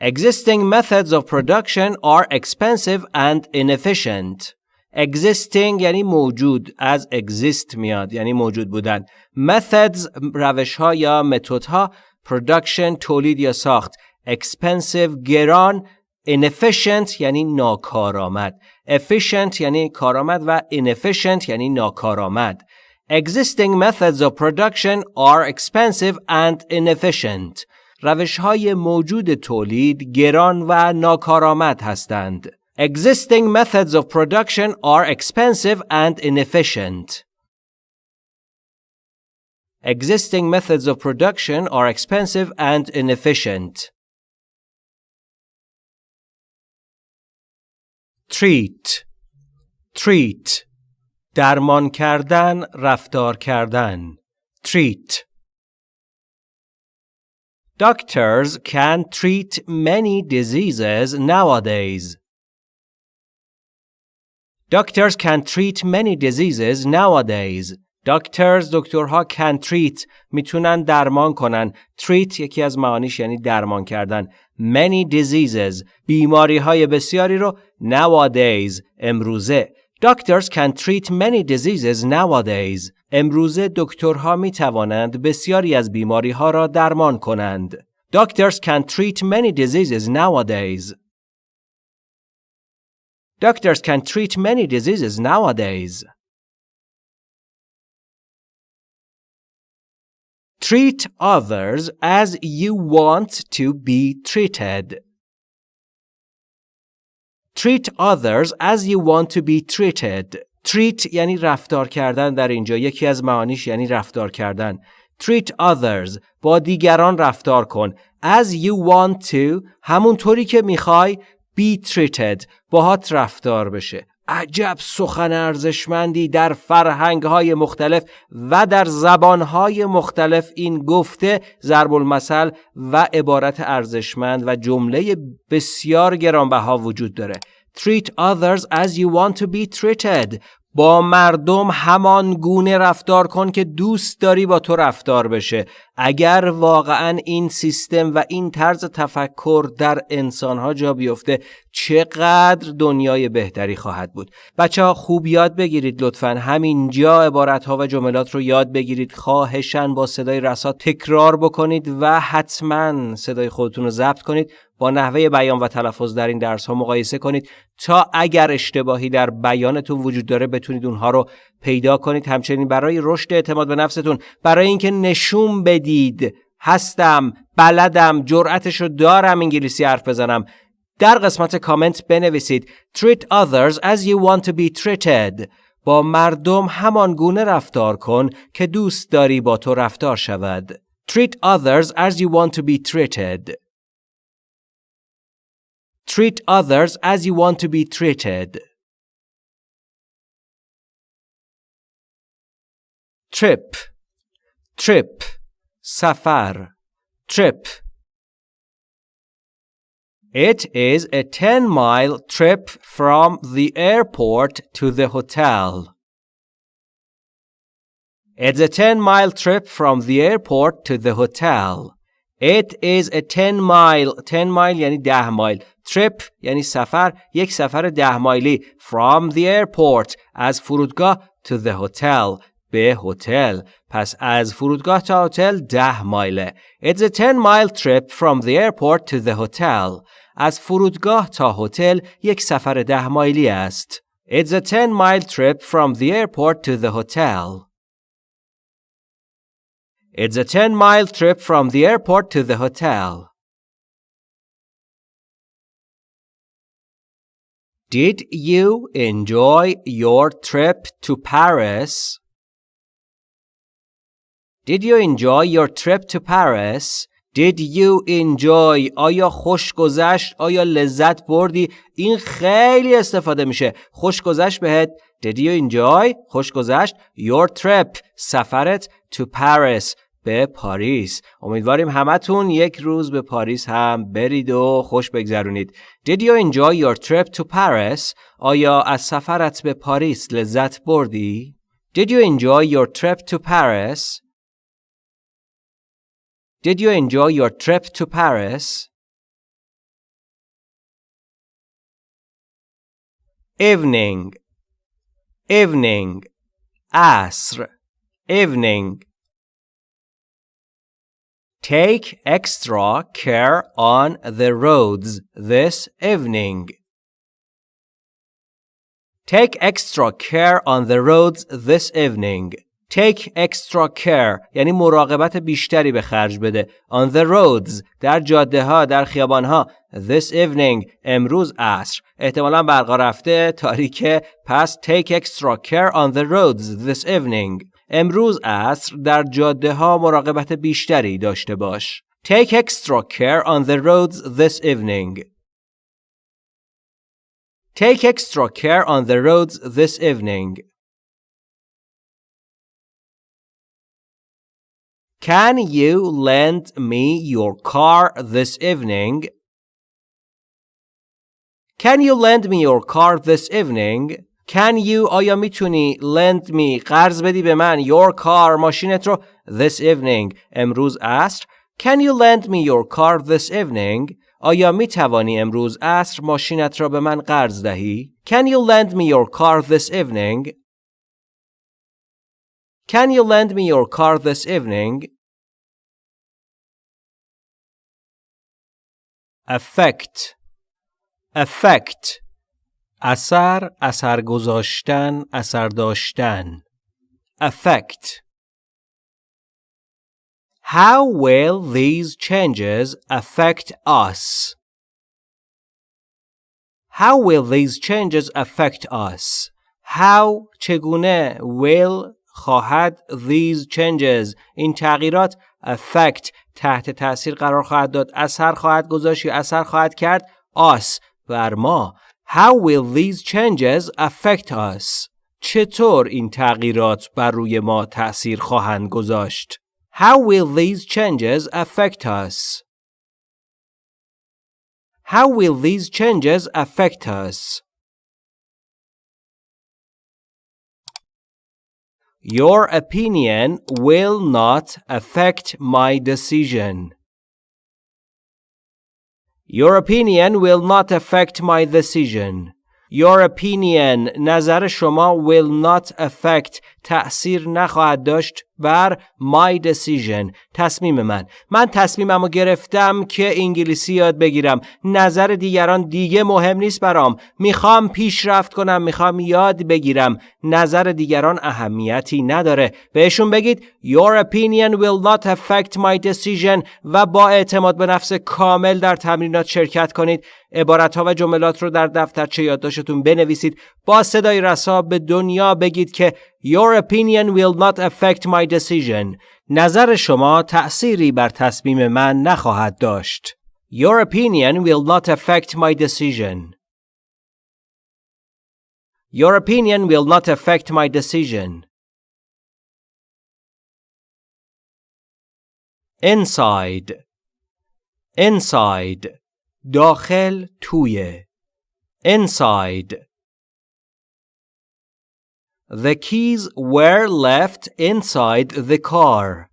Existing methods of production are expensive and inefficient. Existing یعنی موجود از exist میاد یعنی موجود بودن methods روش ها یا متد ها production تولید یا ساخت expensive گران inefficient یعنی ناکارآمد efficient یعنی کارآمد و inefficient یعنی ناکارآمد Existing methods of production are expensive and inefficient. روش های موجود تولید گران و ناکارآمد هستند. Existing methods of production are expensive and inefficient. Existing methods of production are expensive and inefficient. Treat Treat درمان کردن رفتار کردن Treat Doctors can treat many diseases nowadays. Doctors can treat many diseases nowadays. Doctors دکترها can treat میتونن درمان کنن. Treat یکی از معانیش یعنی درمان کردن. Many diseases بیماری های بسیاری رو nowadays امروزه. Doctors can treat many diseases nowadays. امروزه دکترها می توانند بسیاری از بیماری ها را درمان کنند. Doctors can treat many diseases nowadays. Doctors can treat many diseases nowadays. Treat others as you want to be treated. Treat others as you want to be treated. Treat یعنی رفتار کردن در اینجا یکی از معانیش یعنی رفتار کردن. Treat others با دیگران رفتار کن as you want to همونطوری که میخوای be treated باهات رفتار بشه. عجب سخن ارزشمندی در فرهنگ های مختلف و در زبان های مختلف این گفته ضرب المثل و عبارت ارزشمند و جمله بسیار گرانبها وجود داره. Treat others as you want to be treated. با مردم همان گونه رفتار کن که دوست داری با تو رفتار بشه. اگر واقعا این سیستم و این طرز تفکر در انسانها جا بیفته چقدر دنیای بهتری خواهد بود؟ بچه ها خوب یاد بگیرید لطفا. همینجا عبارت ها و جملات رو یاد بگیرید. خواهشن با صدای رسا تکرار بکنید و حتما صدای خودتون رو ضبط کنید. با نحوه بیان و تلفظ در این درس ها مقایسه کنید تا اگر اشتباهی در بیانتون وجود داره بتونید اونها رو پیدا کنید. همچنین برای رشد اعتماد به نفستون. برای اینکه نشون بدید هستم بلدم جرأتشو دارم انگلیسی حرف بزنم. در قسمت کامنت بنویسید treat others as you want to be treated. با مردم همان گونه رفتار کن که دوست داری با تو رفتار شود. Treat others as you want to be treated. Treat others as you want to be treated. trip trip سفر trip It is a 10 mile trip from the airport to the hotel. It's a 10 mile trip from the airport to the hotel. It is a 10 mile 10 mile یعنی 10 مایل trip یعنی سفر یک سفر 10 مایلی from the airport از فرودگاه to the hotel به هتل پس از فرودگاه تا هتل 10 مایله It's a 10 mile trip from the airport to the hotel از فرودگاه تا هتل یک سفر ده مایلی است. It's a 10 mile trip from the airport to the hotel. It's a 10 mile trip from the airport to the hotel. Did you enjoy your trip to Paris? Did you enjoy your trip to Paris? Did you enjoy? آیا خوش گذشت؟ آیا لذت بردی؟ این خیلی استفاده میشه. خوش گذشت بهت. Did you enjoy? خوش گذشت. Your trip. سفرت to Paris. به پاریس. امیدواریم همتون یک روز به پاریس هم برید و خوش بگذرونید. Did you enjoy your trip to Paris? آیا از سفرت به پاریس لذت بردی؟ Did you enjoy your trip to Paris? Did you enjoy your trip to Paris? Evening, evening, asr, evening. Take extra care on the roads this evening. Take extra care on the roads this evening. Take extra care یعنی مراقبت بیشتری به خرج بده. On the roads در جاده ها در خیابان ها This evening امروز عصر احتمالا برقا رفته تاریکه پس take extra care on the roads this evening امروز عصر در جاده ها مراقبت بیشتری داشته باش. Take extra care on the roads this evening. Take extra care on the roads this evening. Can you lend me your car this evening? Can you lend me your car this evening? Can you آیا میتونی lend me قرض بدی به من your car ماشینت رو this evening امروز عصر Can you lend me your car this evening آیا می توانی امروز عصر ماشینت را به من قرض دهی Can you lend me your car this evening Can you lend me your car this evening? Affect Affect اثر اثر گذاشتن اثر داشتن Affect How will these changes affect us? How will these changes affect us? How چگونه will خواهد these changes این تغییرات affect تحت تاثیر قرار خواهد داد اثر خواهد گذاشت یا اثر خواهد کرد us بر ما How will these changes affect us? چطور این تغییرات بر روی ما تأثیر خواهند گذاشت؟ How will these changes affect us? How will these changes affect us? Your opinion will not affect my decision. Your opinion will not affect my decision. Your opinion نظر شما will not affect تأثیر نخواهد داشت بر my decision تصمیم من. من تصمیمم رو گرفتم که انگلیسی یاد بگیرم. نظر دیگران دیگه مهم نیست برام. می‌خوام پیشرفت کنم می‌خوام یاد بگیرم. نظر دیگران اهمیتی نداره. بهشون بگید Your opinion will not affect my decision و با اعتماد به نفس کامل در تمرینات شرکت کنید. عبارت ها و جملات رو در دفترچه یادداشتتون بنویسید. با صدای رسا به دنیا بگید که Your opinion will not affect my decision. نظر شما تأثیری بر تصمیم من نخواهد داشت. Your opinion will not affect my decision. Your opinion will not affect my decision. Inside Inside داخل توی Inside The keys were left inside the car.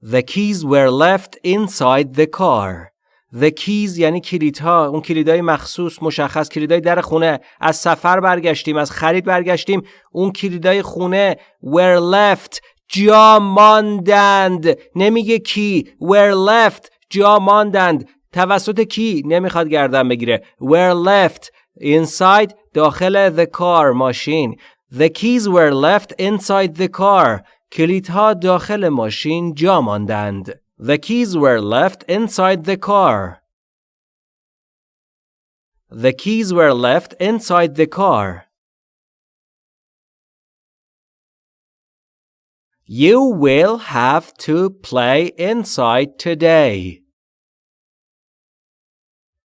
The keys were left inside the car. The keys یعنی کلیدها اون کلیدهای مخصوص مشخص کلیدهای در خونه. از سفر برگشتیم از خرید برگشتیم. اون کلیدهای خونه were left جا ماندند. نمیگه کی were left جا ماندند. توسط کی؟ نمی‌خواد گردن بگیره. were left inside داخل the car ماشین The keys were left inside the car کلیدها داخل ماشین جا ماندند The keys were left inside the car The keys were left inside the car You will have to play inside today.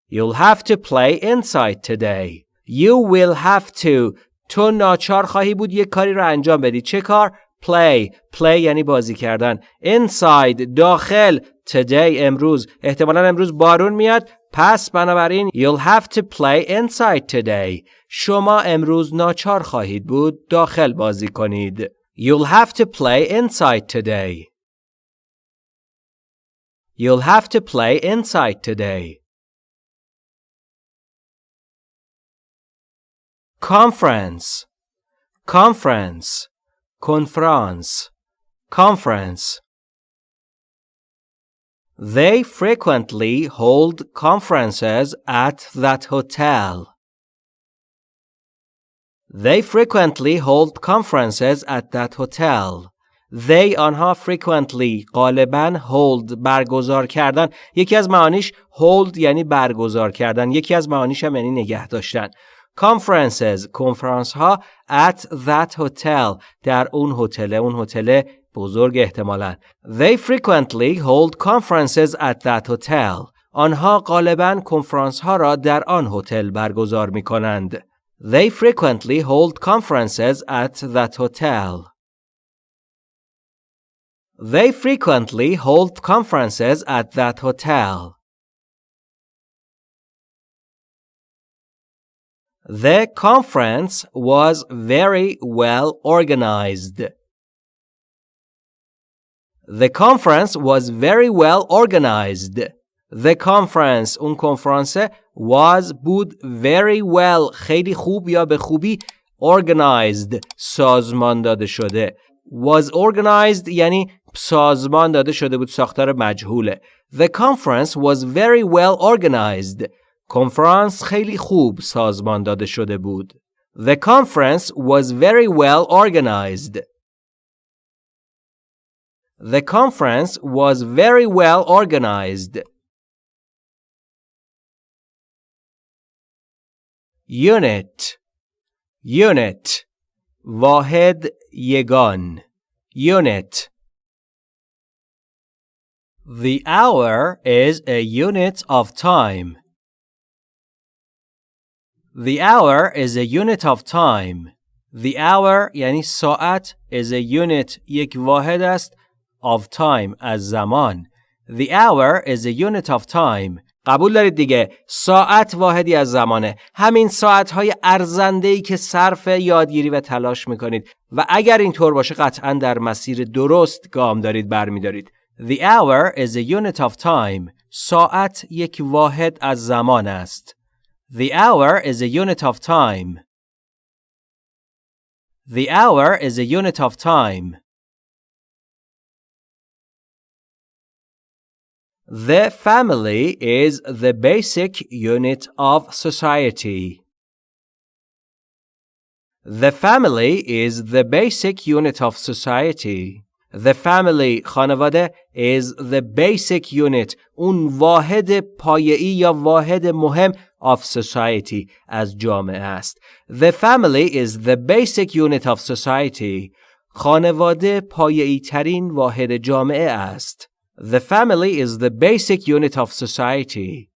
You'll have to play inside today. You will have to. تو ناچار خواهی بود یک کاری رو انجام بدی. چه کار؟ play. Play یعنی بازی کردن. Inside. داخل. Today امروز. احتمالا امروز بارون میاد. پس بنابراین you'll have to play inside today. شما امروز ناچار خواهید بود داخل بازی کنید. You'll have to play inside today. You'll have to play inside today. conference conference conference conference they frequently hold conferences at that hotel they frequently hold conferences at that hotel they آنها frequently غالبا hold برگزار کردن یکی از معانیش hold یعنی برگزار کردن یکی از معانیش هم یعنی نگه داشتن conferences کنفرانس ها at that hotel در اون هتل اون هتل بزرگ احتمالا they frequently hold conferences at that hotel آنها غالبا کنفرانس ها را در آن هتل برگزار می کنند they frequently hold conferences at that hotel they frequently hold conferences at that hotel The conference was very well organized. The conference was very well organized. The conference اون کنفرانس was بود very well خیلی خوب یا به خوبی organized سازمان داده شده was organized یعنی سازمان داده شده بود ساختار مجهوله The conference was very well organized کنفرانس خیلی خوب سازمان داده شده بود. The conference was very well organized. The conference was very well organized. Unit Unit واحد یگان Unit The hour is a unit of time. The hour is a unit of time. The hour یعنی ساعت is a unit یک واحد است of time از زمان. The hour is a unit of time. قبول دارید دیگه ساعت واحدی از زمانه همین ساعت های ارزنده ای که صرف یادگیری و تلاش می‌کنید و اگر اینطور باشه قطعا در مسیر درست گام دارید برمیدارید The hour is a unit of time. ساعت یک واحد از زمان است. The hour is a unit of time. The hour is a unit of time. The family is the basic unit of society. The family is the basic unit of society. The family خانواده is the basic unit اون واحد پایه‌ای یا واحد مهم of society از جامعه است. The family is the basic unit of society. خانواده پایه‌ای ترین واحد جامعه است. The family is the basic unit of society.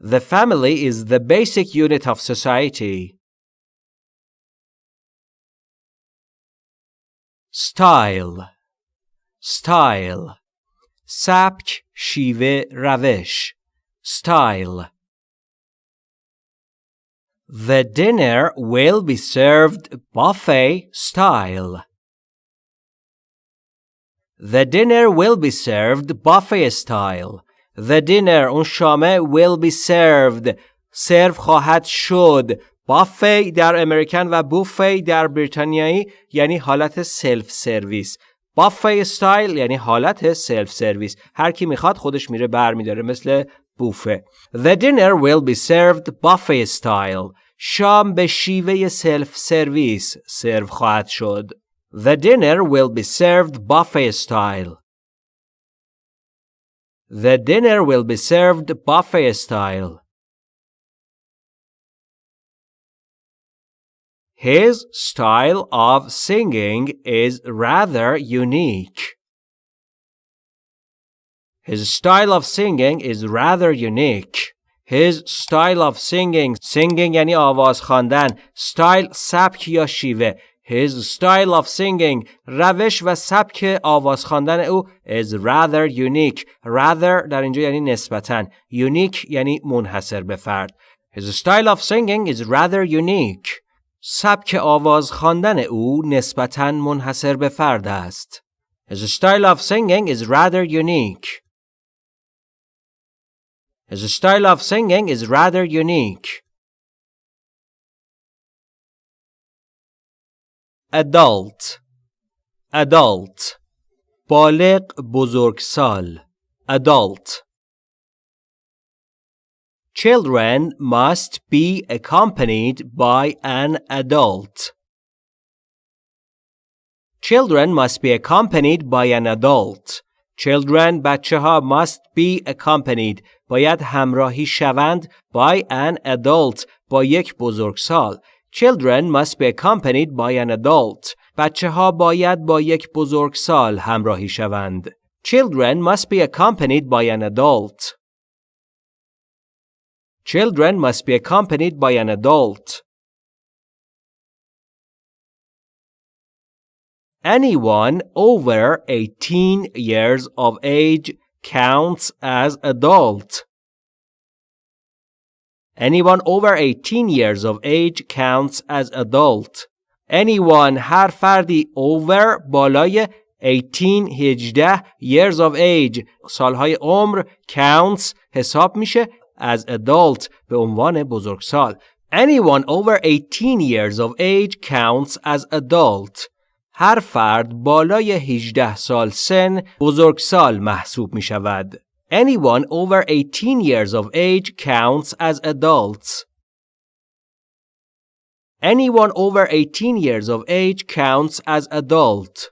The family is the basic unit of society. Style Style سبک شیوه روش Style The dinner will be served buffet style. The dinner will be served buffet style. The dinner اون شامه will be served سرو خواهد شد بافی در امریکن و بوفی در بریتانیایی یعنی حالت سلف سرویس بافی استایل یعنی حالت سلف سرویس هر کی میخواد خودش میره بر میداره مثل بوفه The dinner will be served buffet style شام به شیوه سلف سرویس سرو خواهد شد The dinner will be served buffet style. The dinner will be served buffet style. His style of singing is rather unique. His style of singing is rather unique. His style of singing singing یعنی آواز خواندن style سبک یا شیوه his style of singing روش و سبک آواز خواندن او is rather unique. Rather در اینجا یعنی نسبتاً. Unique یعنی منحصر به فرد. His style of singing is rather unique. سبک آواز خواندن او نسبتاً منحصر به فرد است. His style of singing is rather unique. His style of singing is rather unique. adult adult بالغ بزرگسال adult Children must be accompanied by an adult. Children must be accompanied by an adult. Children بچه ها must be accompanied باید همراهی شوند by an adult با یک بزرگسال Children must be accompanied by an adult. بچه ها باید با یک بزرگسال همراهی شوند. Children must be accompanied by an adult. Children must be accompanied by an adult. Anyone over 18 years of age counts as adult. Anyone over 18 years of age counts as adult. Anyone هر فردی over بالای 18 18 years of age سالهای عمر counts حساب میشه as adult به عنوان بزرگسال. Anyone over 18 years of age counts as adult. هر فرد بالای 18 سال سن بزرگسال محسوب می شود. Anyone over 18 years of age counts as adults. Anyone over 18 years of age counts as adult.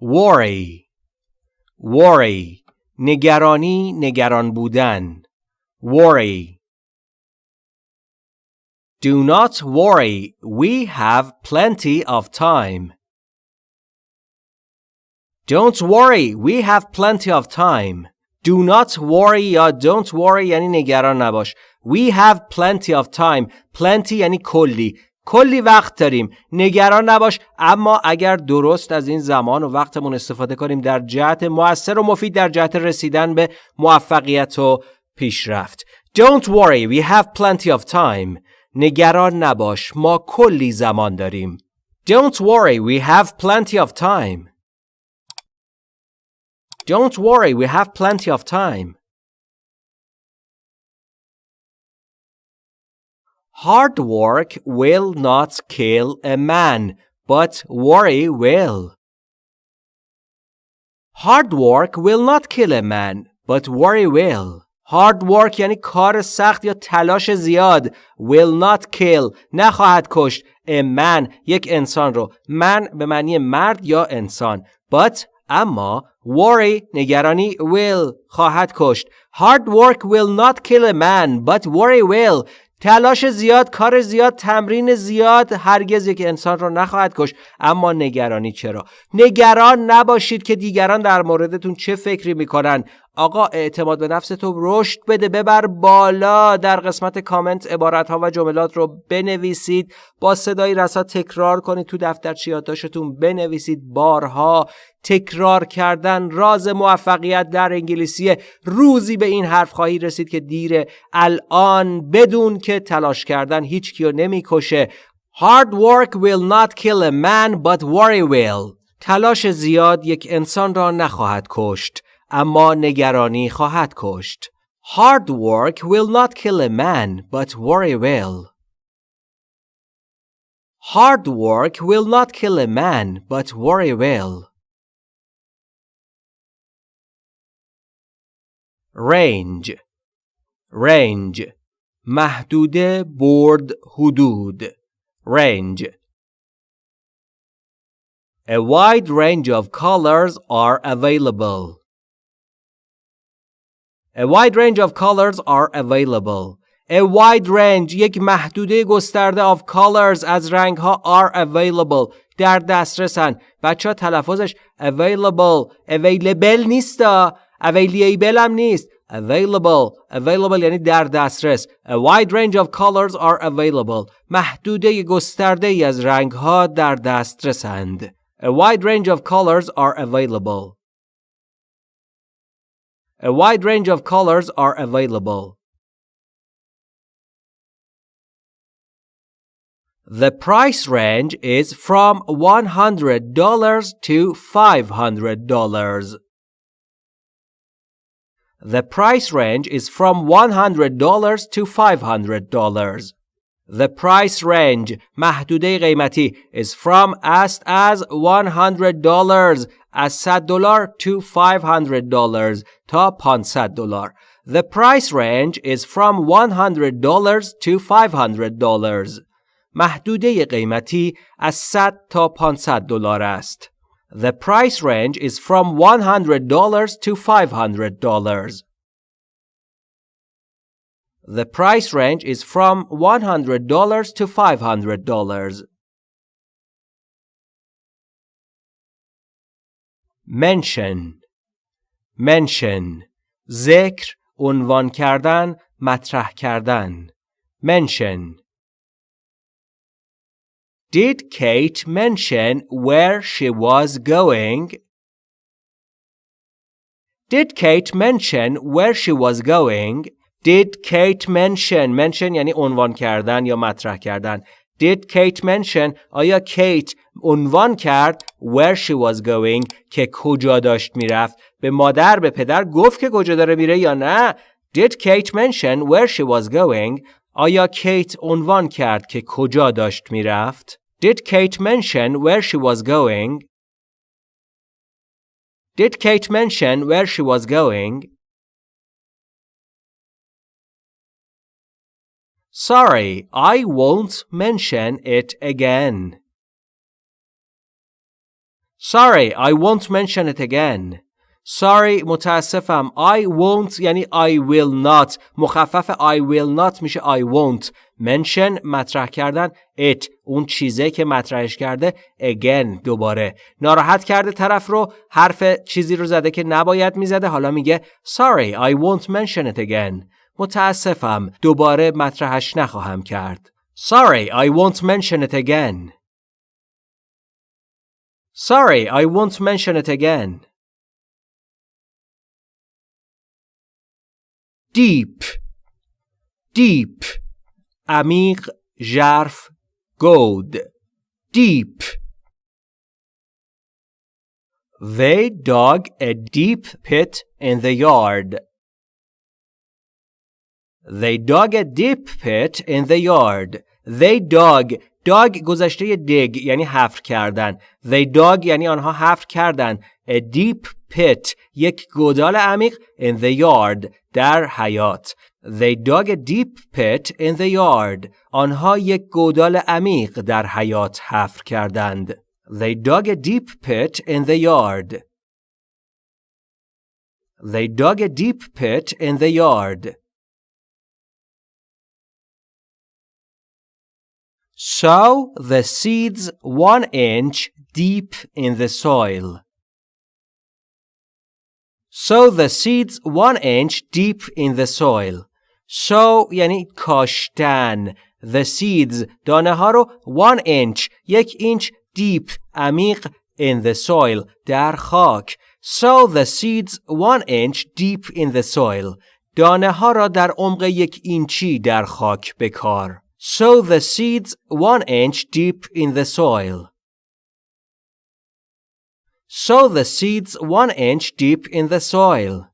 Worry Worry نگرانی نگران بودن Worry Do not worry. We have plenty of time. Don't worry. We have plenty of time. Do not worry یا don't worry یعنی نگران نباش. We have plenty of time. Plenty یعنی کلی. کلی وقت داریم نگران نباش اما اگر درست از این زمان و وقتمون استفاده کنیم در جهت موثر و مفید در جهت رسیدن به موفقیت و پیشرفت Don't worry we have plenty of time نگران نباش ما کلی زمان داریم Don't worry we have plenty of time Don't worry we have plenty of time Hard work will not kill a man, but worry will. Hard work will not kill a man, but worry will. Hard work یعنی کار سخت یا تلاش زیاد. Will not kill. نخواهد کشت. A man یک انسان رو. من به معنی مرد یا انسان. But اما worry نگرانی will خواهد کشت. Hard work will not kill a man but worry will. تلاش زیاد کار زیاد تمرین زیاد هرگز یک انسان را نخواهد کش اما نگرانی چرا؟ نگران نباشید که دیگران در موردتون چه فکری می‌کنن. آقا اعتماد به نفس تو رشد بده ببر بالا. در قسمت کامنت عبارت ها و جملات رو بنویسید. با صدای رسا تکرار کنید تو دفتر چیاتاشتون بنویسید. بارها تکرار کردن راز موفقیت در انگلیسی روزی به این حرف خواهی رسید که دیره الان بدون که تلاش کردن هیچ کیو نمی‌کشه. Hard work will not kill a man but worry will. تلاش زیاد یک انسان را نخواهد کشت. اما نگرانی خواهد کشت. Hard work will not kill a man, but worry will. Hard work will not kill a man, but worry will. Range Range محدوده برد حدود Range A wide range of colors are available. A wide range of colors are available. A wide range یک محدوده گسترده of colors از رنگ ها are available در دسترسن بچه ها تلفظش available available نیست available هم نیست available available یعنی در دسترس A wide range of colors are available محدوده گسترده ای از رنگ ها در دسترسند A wide range of colors are available A wide range of colors are available. The price range is from $100 to $500. The price range is from $100 to $500. The price range محدوده قیمتی is from است از $100 از 100 دلار to 500 dollars تا 500 دلار. The price range is from 100 dollars to 500 dollars. محدوده قیمتی از 100 تا 500 دلار است. The price range is from 100 dollars to 500 dollars. The price range is from $100 to $500. mention mention ذکر عنوان کردن مطرح کردن mention Did Kate mention where she was going? Did Kate mention where she was going? Did Kate mention mention یعنی عنوان کردن یا مطرح کردن Did Kate mention آیا کیت عنوان کرد where she was going که کجا داشت می‌رفت به مادر به پدر گفت که کجا داره میره یا نه Did Kate mention where she was going آیا کیت عنوان کرد که کجا داشت می‌رفت Did Kate mention where she was going Did Kate mention where she was going Sorry, I won't mention it again. Sorry, I won't mention it again. sorry متاسفم I won't یعنی I will not مخفف I will not میشه I won't mention مطرح کردن it اون چیزه که مطرحش کرده again دوباره ناراحت کرده طرف رو حرف چیزی رو زده که نباید میزده حالا میگه sorry I won't mention it again متاسفم دوباره مطرحش نخواهم کرد sorry I won't mention it again sorry I won't mention it again deep deep عمیق ژرف گود deep They dug a deep pit in the yard. They dug a deep pit in the yard. They dug dug گذشته dig یعنی حفر کردن. They dug یعنی آنها حفر کردن. A deep pit یک گودال عمیق in the yard در حیات. They dug a deep pit in the yard. آنها یک گودال عمیق در حیات حفر کردند. They dug a deep pit in the yard. They dug a deep pit in the yard. Sow the seeds one inch deep in the soil. Sow the seeds one inch deep in the soil. Sow یعنی کاشتن. The seeds دانه ها رو one inch یک اینچ deep عمیق in the soil در خاک. Sow the seeds one inch deep in the soil. دانه ها را در عمق یک اینچی در خاک بکار. Sow the seeds one inch deep in the soil. Sow the seeds one inch deep in the soil.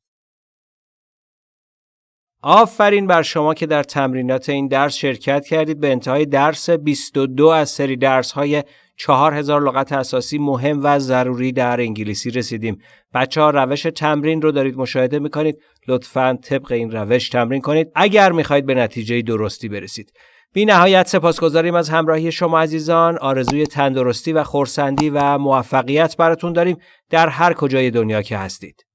آفرین بر شما که در تمرینات این درس شرکت کردید به انتهای درس 22 از سری درس های 4000 لغت اساسی مهم و ضروری در انگلیسی رسیدیم. بچه ها روش تمرین رو دارید مشاهده می‌کنید. لطفاً طبق این روش تمرین کنید اگر می‌خواهید به نتیجه درستی برسید. بی نهایت سپاسگزاریم از همراهی شما عزیزان. آرزوی تندرستی و خورسندی و موفقیت براتون داریم در هر کجای دنیا که هستید.